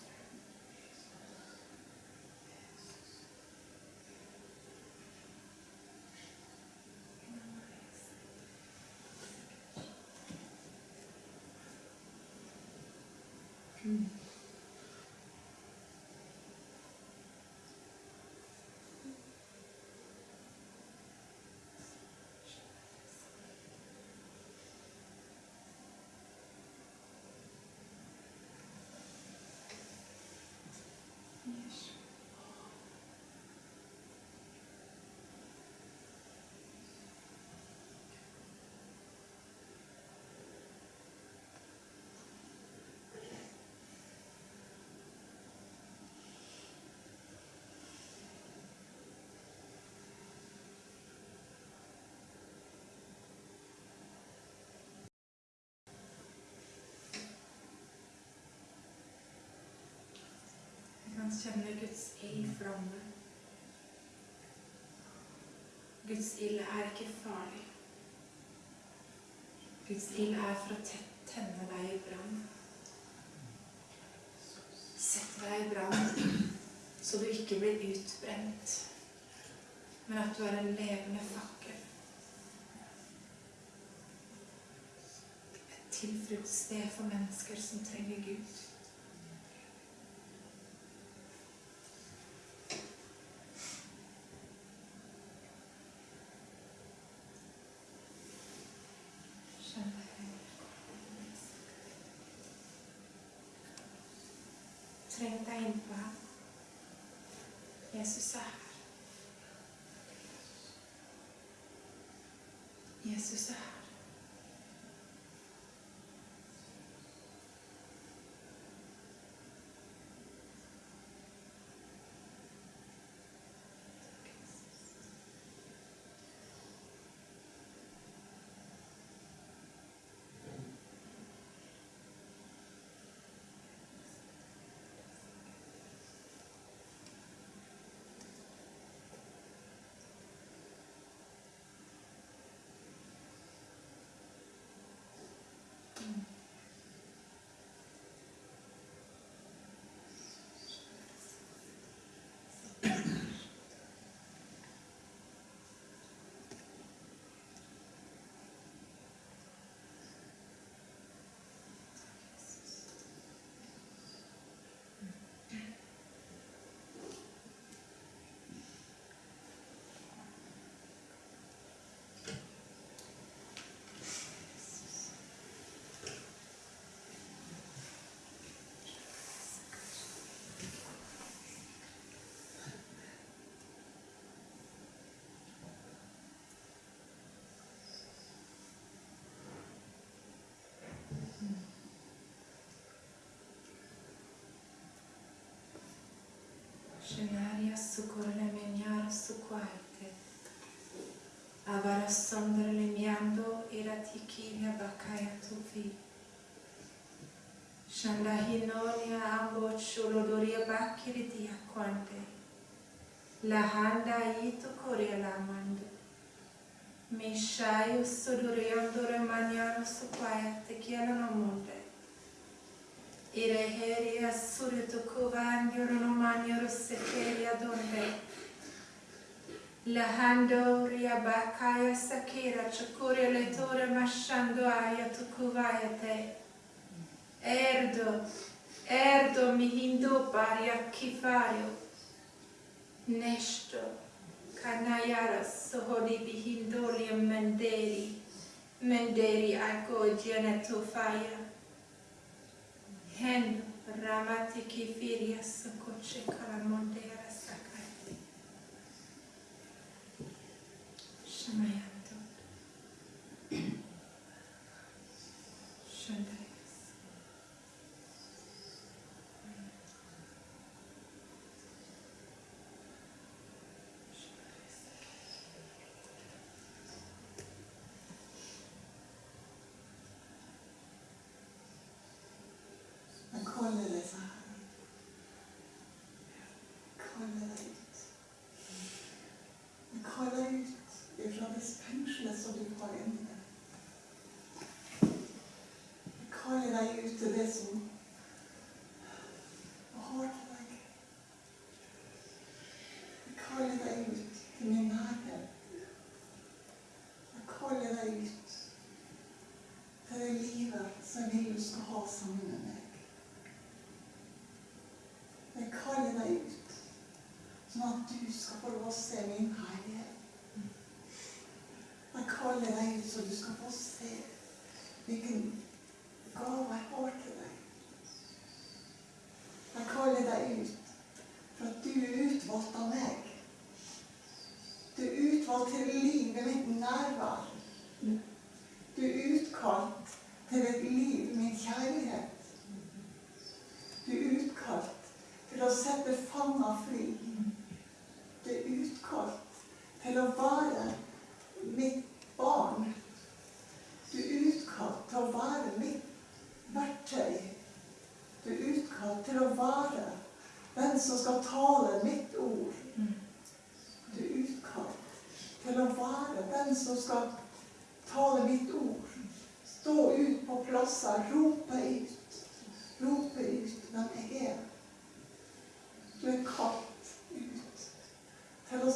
S4: Vi kan kjenne Guds ild flamme. Guds ild er ikke farlig. Guds ild er for å te- tenne deg i brann. Sett deg i brann, så du ikke blir utbrent, men at du er en levende fakkel. Et tilfluktssted for mennesker som trenger Gud. Skjønner jeg. Treng deg inn på ham. Jesus scenaria sucorre meniar suquaite, avarassondere le miando e la eratichine baccaia tuvi. Shandahinonia ambo ciolodoria bacchiri di acquante, la handa ito coria lamando. Mishaio sudoreandore maniano su suquaite chielano monte. Ireheria surito kuvandioro no manioro sekeria donde. Lahando riabakaya sakira chakure letore mashando aya tukuvaya te. Erdo, erdo mi hindu paria kifayo. Nesto, kanayara sohodi bihindolia menderi. Menderi ako genetofaya. hen ramati kifirias sokoche
S5: kalamonte arasakati. Shamayati. At du skal få lov å se min herlighet. Jeg kaller deg ut, så du skal få se hvilken gave jeg har til deg. Jeg kaller deg ut for at du er utvalgt av meg. Du er utvalgt til liv i mitt nærvær. Du er utkalt til et liv i min kjærlighet. Du er utkalt til å sette fanger fri. Du er utkalt til å være mitt barn. Du er utkalt til å være mitt verktøy. Du er utkalt til å være den som skal tale mitt ord. Du er utkalt til å være den som skal tale mitt ord. Stå ut på plasser, rope ut. Rope ut hvem jeg er. Du er kalt ut til å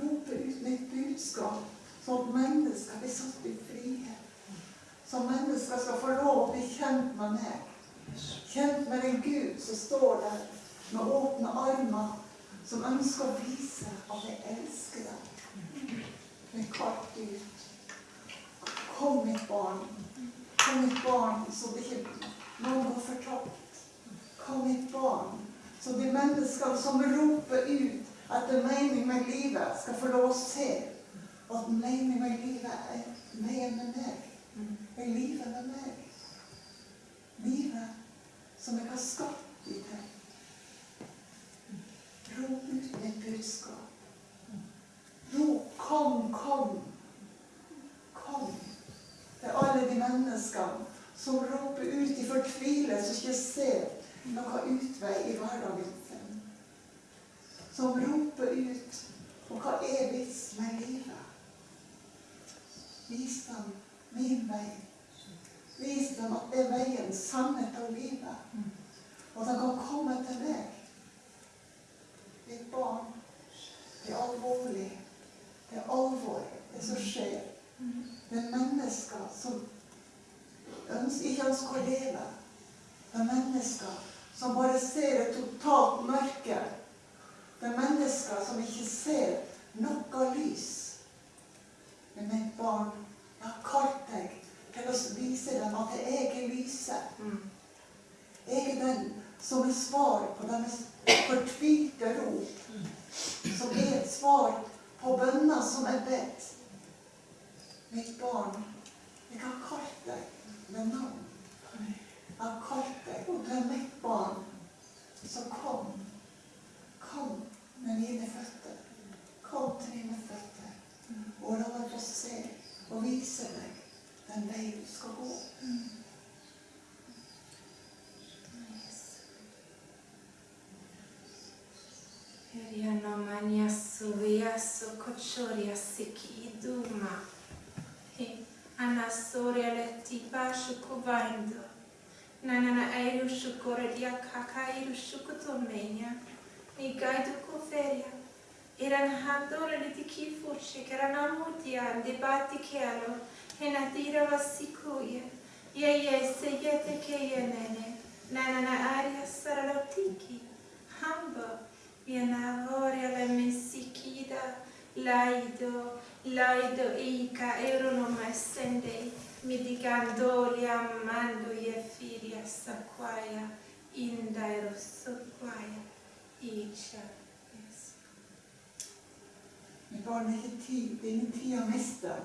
S5: rope ut mitt budskap, sånn at mennesker blir satt i frihet. Så mennesker skal få lov å bli kjent med meg. Kjent med en Gud som står der med åpne armer, som ønsker å vise at jeg elsker deg. Men kalt ut. Kom, mitt barn. Kom, mitt barn, så det ikke noen går fortapt. Kom, mitt barn, så de menneskene som roper ut etter mening med livet, skal få lov å se at mening med livet er mer med meg. Er livet med meg. Livet som jeg har skapt i deg. Rop ut mitt budskap. Rop 'Kom, kom'. Kom til alle de menneskene som roper ut i fortvilelse og ikke ser noen utvei i hverdagen sin. Som roper ut Og hva er vits med livet? Vis dem min vei. Vis dem at det er veien, sannhet og livet. Og de kan komme til meg. Mitt barn, det er alvorlig. Det er alvor, det som skjer. Det er mennesker som ønsker, ikke ønsker å leve. Det er mennesker som bare ser et totalt mørke. Det er mennesker som ikke ser noe lys. Men mitt barn, jeg har kalt deg til å vise dem at jeg er lyset. Jeg er den som er svar på deres fortvilte rop. Som er et svar på bønner som er bedt. Mitt barn, jeg har kalt deg med navn. Jeg har kalt deg, og du er mitt barn. Så kom. Kom med mine føtter. Kom til mine føtter. Og la meg få se og vise deg then they score. Mm. Nice.
S4: Heriano mania suya sokochoria siki iduma. Anasoria letiba shukuvaindo. Nanana eiru shukoredia kakairu shukutomenia. Nigaidu kuferia. Iran handore litiki furci che erano ammuti Enadira wasikuya. Yeye seyete keyenene. Nanana aria saralotiki. Hambo. Vienavoria la mesikida. Laido. Laido ica mi essendei. Midigandolia mando ye filia saquaia.
S5: Inda erosoquaia. Icia. Barneheti, Beniti Amesta.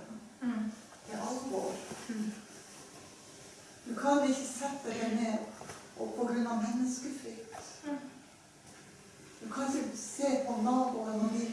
S4: Mm.
S5: Er alvor. Du kan ikke sette deg ned og av menneskefrykt. Du kan ikke se på naboen og de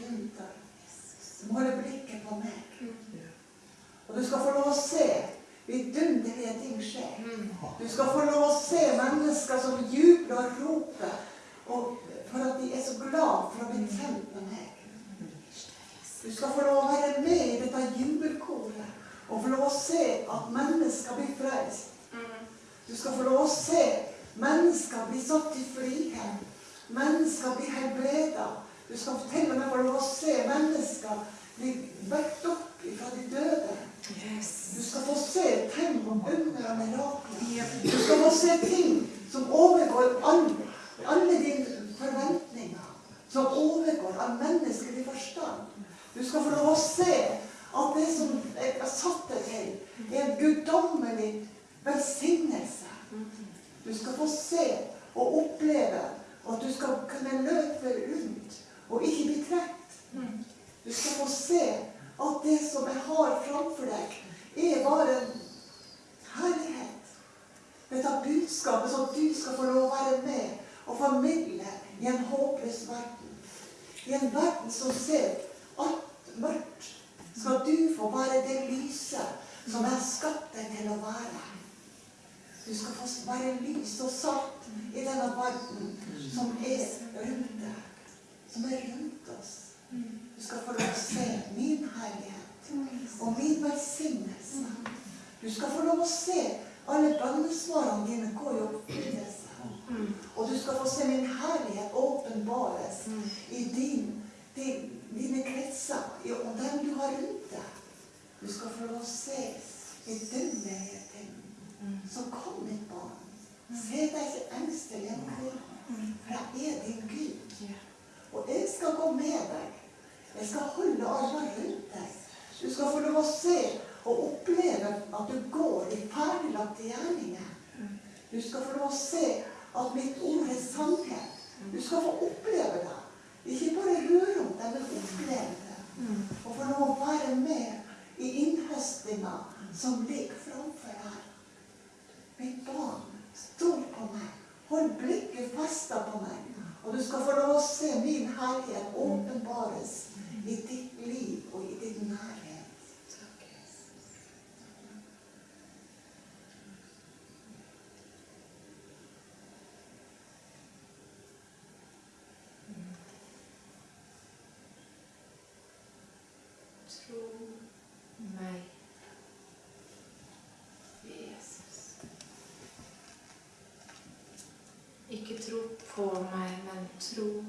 S4: tro på meg, men tro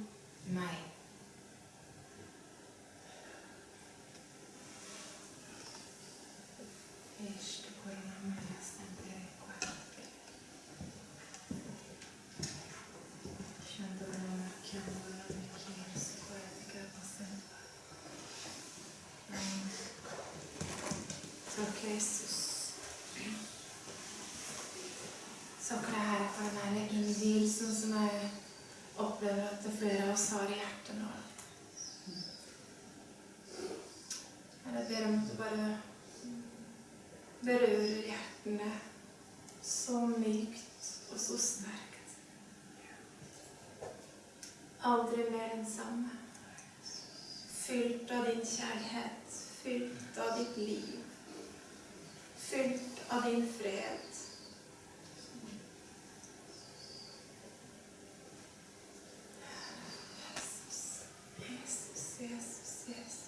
S4: meg. Este coronamento sempre qua. Shandorama, Kyandorama, Kirs, Kvartika, Basenva. Takk, Jesus. Takk det her for den her innvielsen som jeg opplever at det flere av oss har i hjertet nå. Herre, Jeg ber om at du bare berører hjertene så mykt og så sterkt. Aldri mer den samme. Fylt av din kjærlighet, fylt av ditt liv, fylt av din fred. Jesus, Jesus, Jesus, Jesus.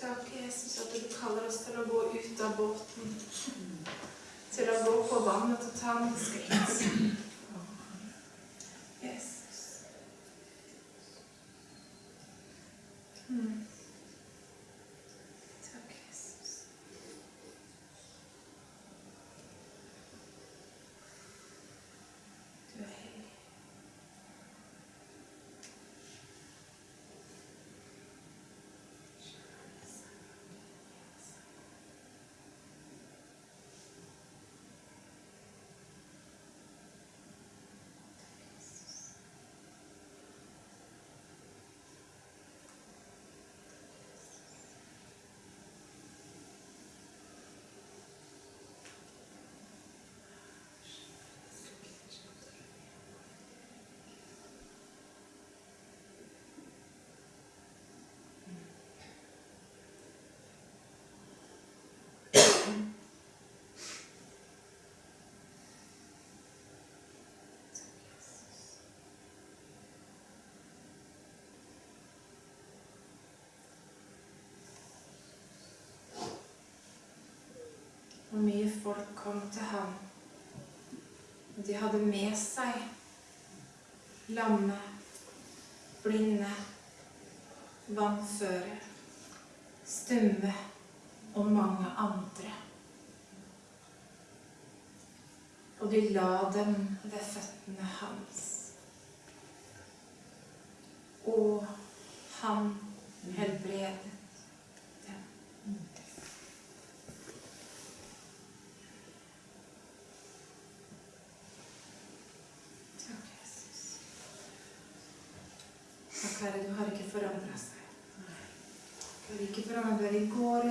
S4: Takk, Jesus, at du kaller oss til å gå ut av båten. Til å gå på vannet og ta noen skritt. Jesus. Mm. Takk, Jesus. Du er hellig. Og mye folk kom til ham. De hadde med seg lamme, blinde, vannføre, stumme og mange andre. Og de la dem ved føttene hans. Og han helbredet dem. Takk, Jesus. Takk, Herre, du har ikke forandra seg. Du har ikke forandra deg i går og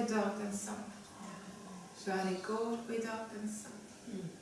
S4: i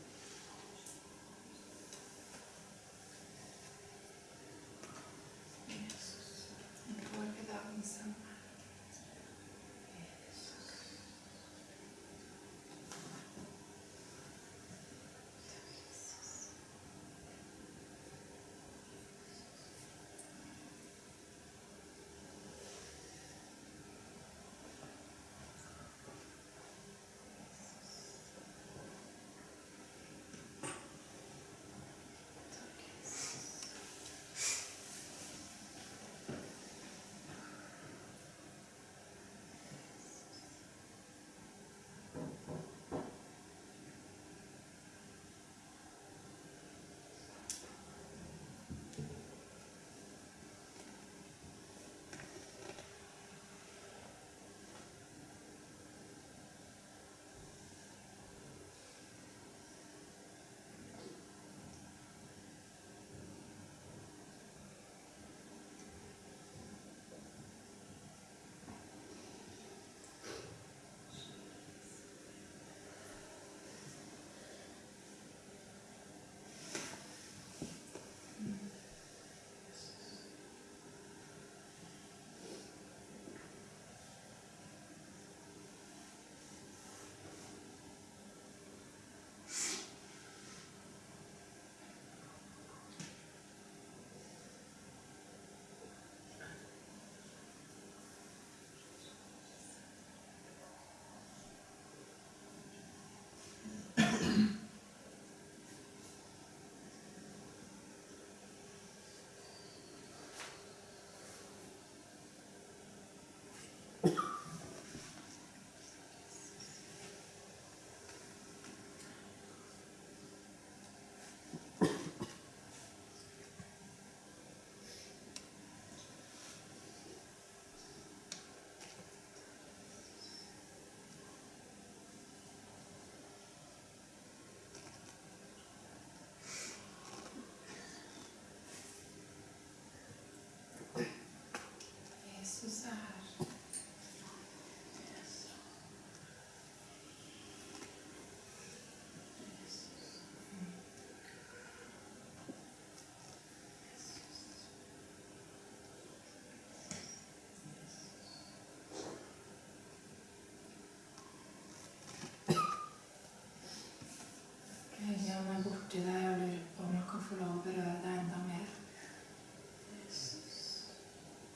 S4: borti deg og lurer på om du kan få lov å berøre deg enda mer.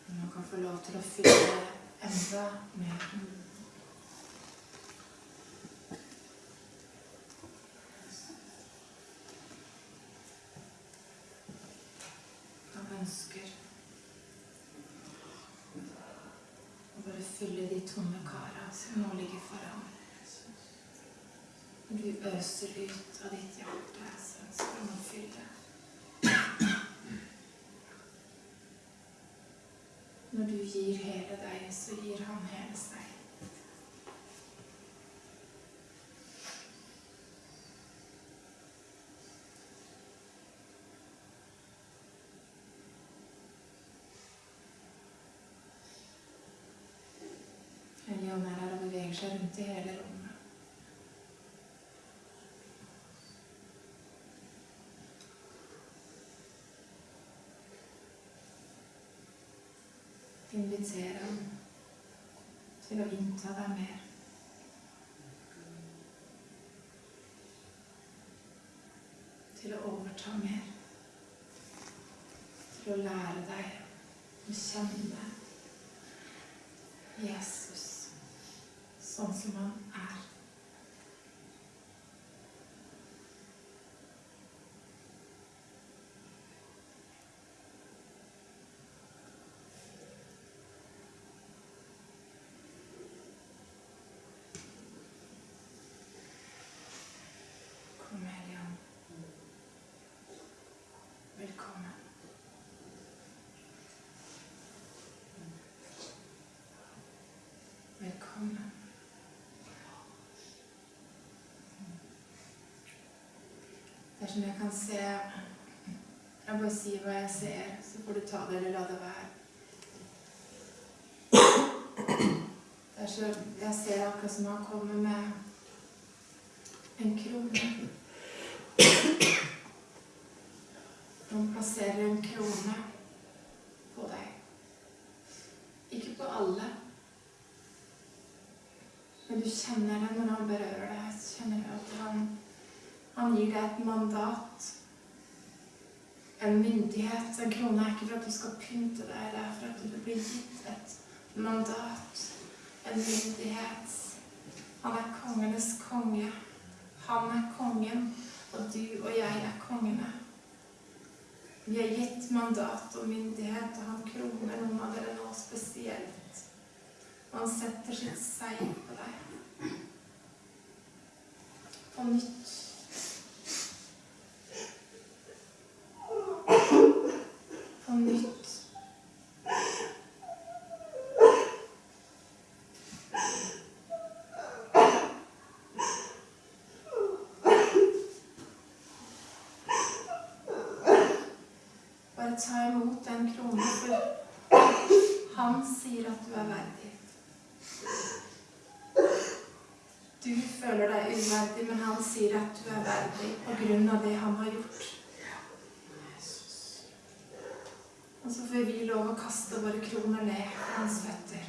S4: Om du kan få lov til å fylle deg enda mer. Han ønsker bare fylle de tomme kara som nå ligger foran. Du øser ut av ditt hjerte, så ønsker han å fylle. Når du gir hele deg, så gir han hele seg. Helligånd er her og beveger seg rundt i hele rommet. Inviter ham til å innta deg mer. Til å overta mer. Til å lære deg å kjenne Jesus sånn som han er. Kom, Helligånd. Velkommen. Velkommen. Dersom jeg kan se Jeg bare sier hva jeg ser, så får du ta det eller la det være. Dersom jeg ser akkurat som han kommer med en krone. Han plasserer en krone på deg. Ikke på alle. Men du kjenner det når han berører deg. Så kjenner du at han, han gir deg et mandat. En myndighet. En krone er ikke for at du skal pynte deg, det er for at du blir gitt et mandat. En myndighet. Han er kongenes konge. Han er kongen, og du og jeg er kongene. Vi er gitt mandat og myndighet, og han kroner noen av dere nå spesielt. Han setter sitt seier på deg. På nytt. På nytt. Ta imot den kronen, for han sier at du er verdig. Du føler deg uverdig, men han sier at du er verdig på grunn av det han har gjort. Og så får vi lov å kaste våre kroner ned for hans føtter.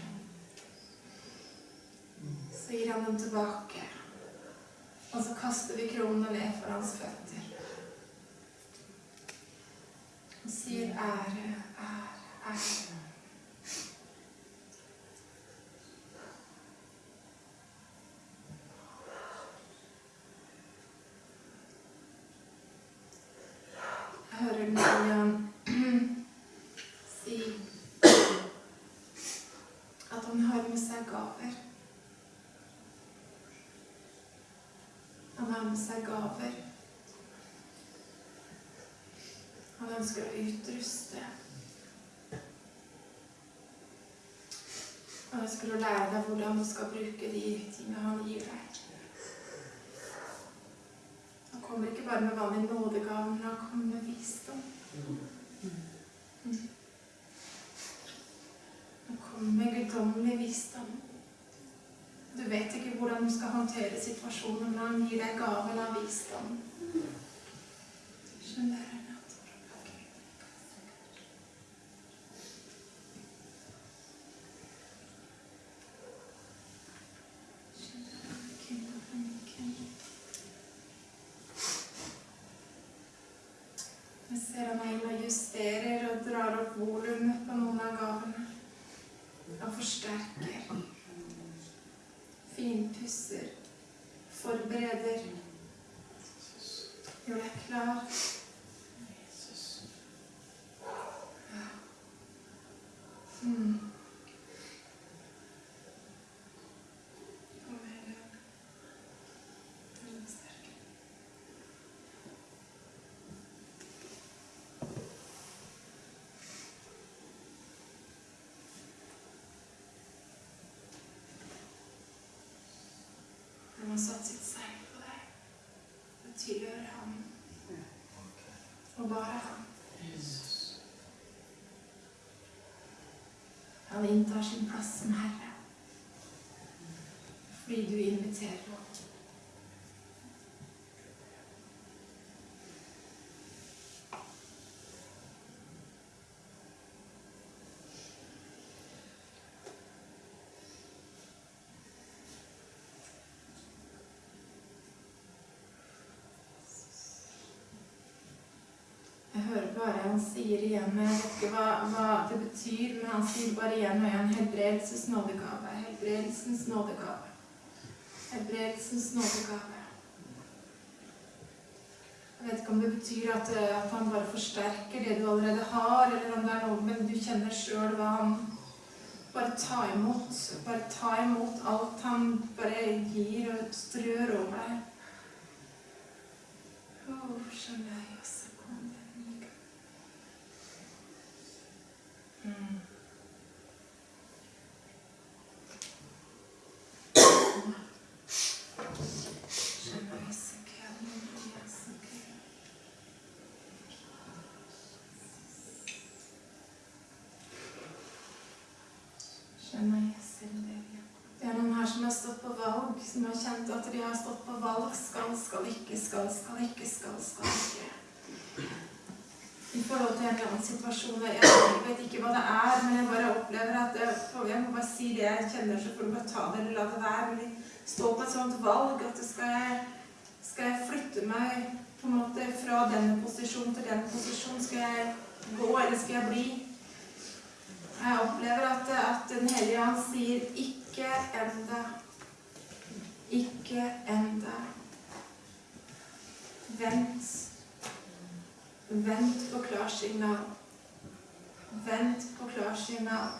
S4: Så gir han dem tilbake. Og så kaster vi kronene ned for hans føtter. Og sier ære, ære, ære. Jeg hører den si at han har med seg gaver. Han har med seg gaver. Han å utruste. Han ønsker å lære deg hvordan du skal bruke de tingene han gir deg. Han kommer ikke bare med vanlig nådegave, men han kommer med visdom. Han kommer med guddommelig visdom. Du vet ikke hvordan du skal håndtere situasjonen, men han gir deg gaven av visdom. Skjønner du? Jeg ser han er og og drar opp volumet på noen av gavene. Og forsterker. Finpusser. Forbereder. Gjør deg klar. Ja. Mm. Kom igjen. Veldig sterk. Han har satt sitt segl på deg. Det tilhører ham. Og bare ham. Inntar sin plass som herre. Fordi du inviterer ham. Jeg hører bare han sier igjen, jeg vet ikke hva, hva det betyr, men han sier bare igjen og igjen helbredelsens nådegave, helbredelsens nådegave. Helbredelsens nådegave. Jeg vet ikke om det betyr at, eh, at han bare forsterker det du allerede har, eller om det er noe, men du kjenner sjøl hva han Bare ta imot. Bare ta imot alt han bare gir og strør over deg. Oh, skjønner jeg. Kom igjen. Mm. Skjønner jeg også. Kom igjen, så gøy. Skjønner jeg selv det. ja. Det er noen her som har stått på valg, som har kjent at de har stått på valg. Skal, skal ikke, skal, skal ikke, skal, skal ikke. I forhold til en eller annen situasjon. Jeg vet ikke hva det er, men jeg bare opplever at jeg, må bare si det jeg kjenner, så får du bare ta det eller la det være. Men jeg står på et sånt valg at skal jeg, skal jeg flytte meg på en måte fra denne posisjonen til den posisjonen? Skal jeg gå, eller skal jeg bli? Jeg opplever at, at Den hellige han sier 'ikke enda'. Ikke enda. Vent. Vent på klarsignal. Vent på klarsignal.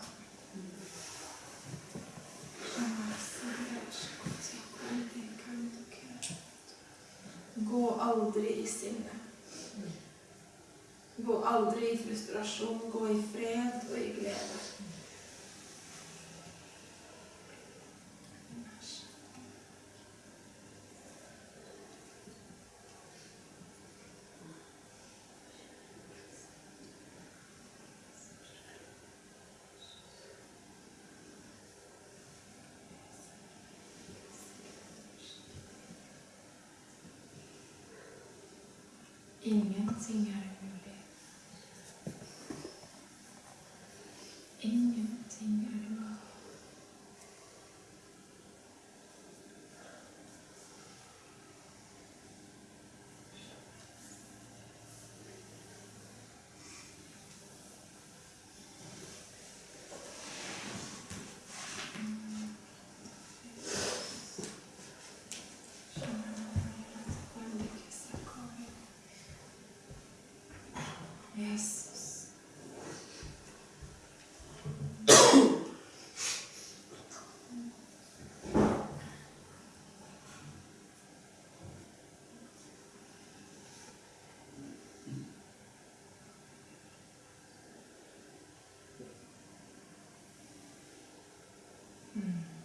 S4: Gå aldri i sinne. Gå aldri i frustrasjon. Gå i fred og i glede. Ingenting er umulig. Ingenting er umulig. Jesus. Mm.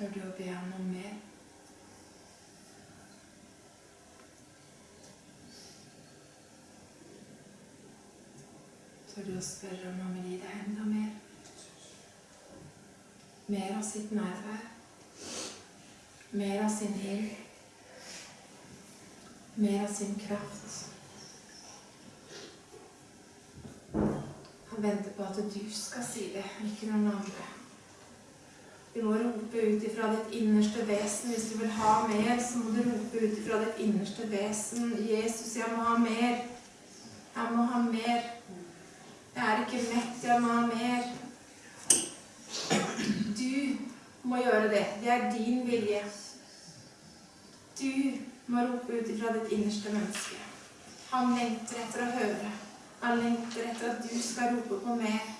S4: Tør du å be ham om mer? Tør du å spørre om han vil gi deg enda mer? Mer av sitt nærvær. Mer av sin ild. Mer av sin kraft. Han venter på at du skal si det, ikke noen andre. Du må rope ut ifra ditt innerste vesen. Hvis du vil ha mer, så må du rope ut ifra ditt innerste vesen. Jesus, jeg må ha mer. Jeg må ha mer. Jeg er ikke mett, jeg må ha mer. Du må gjøre det. Det er din vilje. Du må rope ut ifra ditt innerste menneske. Han lengter etter å høre. Han lengter etter at du skal rope på mer.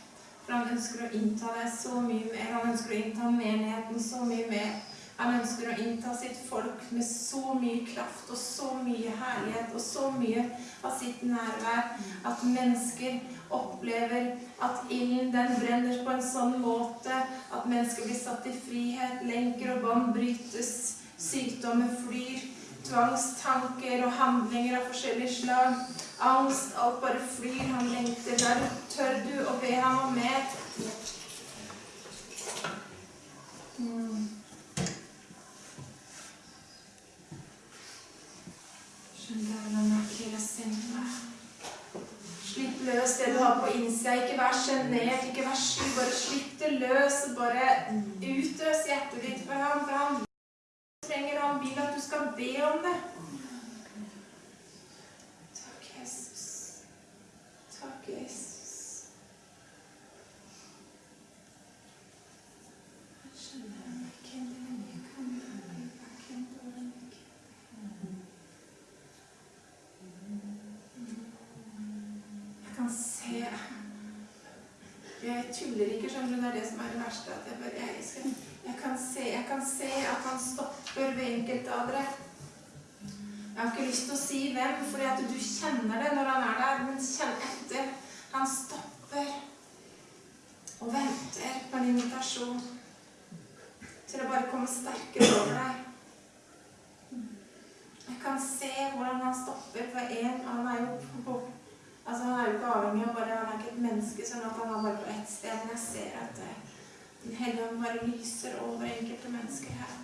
S4: For han ønsker å innta deg så mye mer. Han ønsker å innta menigheten så mye mer. Han ønsker å innta sitt folk med så mye kraft og så mye herlighet og så mye av sitt nærvær at mennesker opplever at ilden den brenner på en sånn måte at mennesker blir satt i frihet, lenker og bånd brytes, sykdommer flyr, tvangstanker og handlinger av forskjellig slag, angst, alt bare flyr, han lengter. Der tør du å be ham om mer. Mm. Slipp løs det du har på innsida. Ikke vær sjenert, ikke vær sky. Bare slipp det løs. Bare utøs hjertet ditt for ham. For han trenger han vil at du skal be om det. Takk, Jesus. Takk, Jesus. Jeg skjønner ikke hvem jeg kan være. Hvem er jeg? Jeg kan se Jeg tuller ikke, skjønner du. Det er det som er det verste. At jeg, bare, jeg, skal, jeg, kan se, jeg kan se at han stopper ved enkelte av dere. Jeg har ikke lyst til å si hvem, fordi du kjenner det når han er der. Men kjenn etter. Han stopper og venter på en invitasjon til å bare komme sterkere over deg. Jeg kan se hvordan han stopper på en av meg opp på Altså Han er jo ikke avhengig av bare Han er ikke et menneske, sånn at han er bare på ett sted. Men jeg ser at det, Den hellige ånd bare lyser over enkelte mennesker her.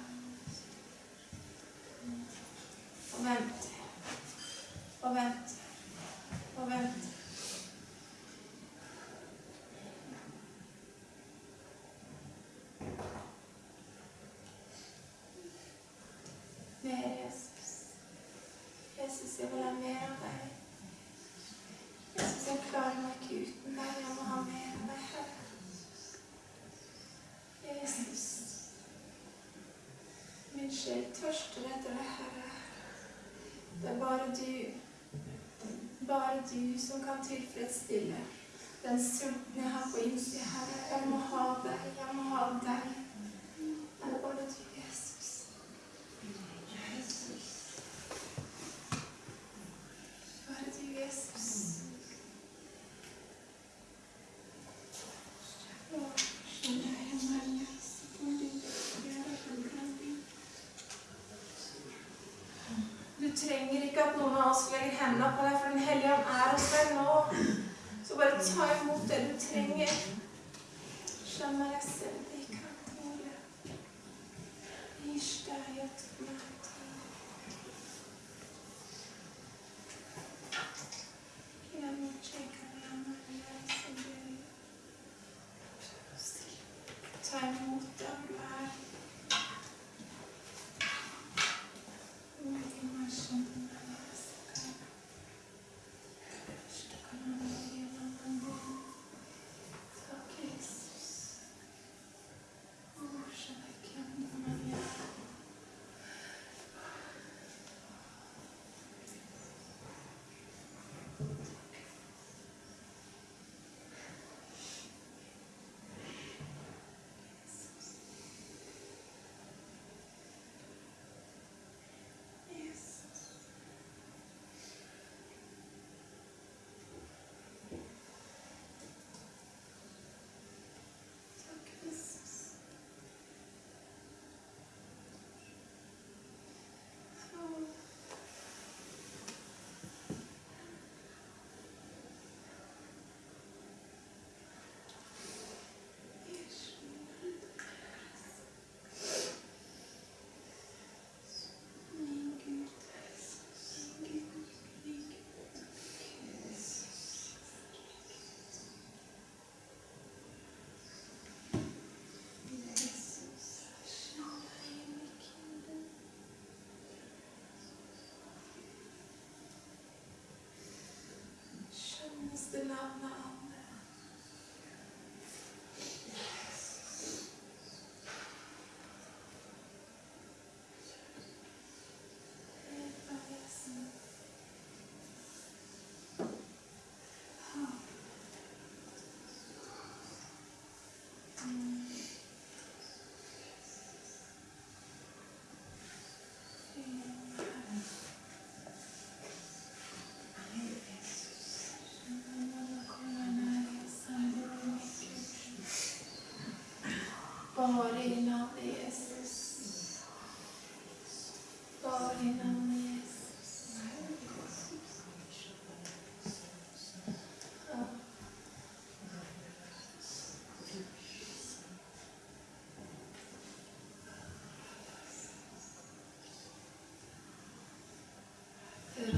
S4: Og vent. Og vent. Og vent. Mer Jesus. Jesus, jeg vil ha mer av deg. Jeg klarer meg ikke uten deg. Jeg må ha mer av deg, Herre. Jesus. Min sjel tørster etter deg, Herre. Det er bare du, bare du som kan tilfredsstille den sulten jeg har på innsida, Herre. Jeg må ha deg, jeg må ha deg. Det er bare du,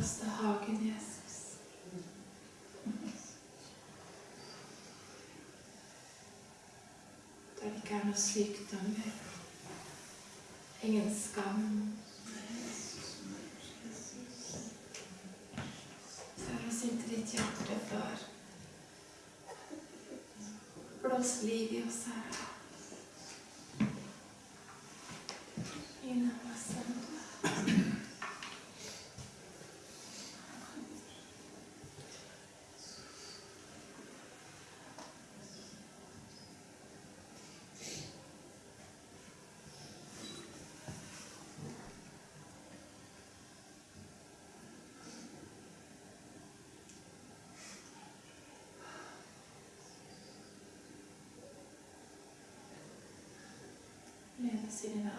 S4: eneste hagen, Jesus. Der det ikke er noe sykdommer, ingen skam. Før oss inntil ditt hjerte, far. Blås liv i oss, Herre. Led oss i dine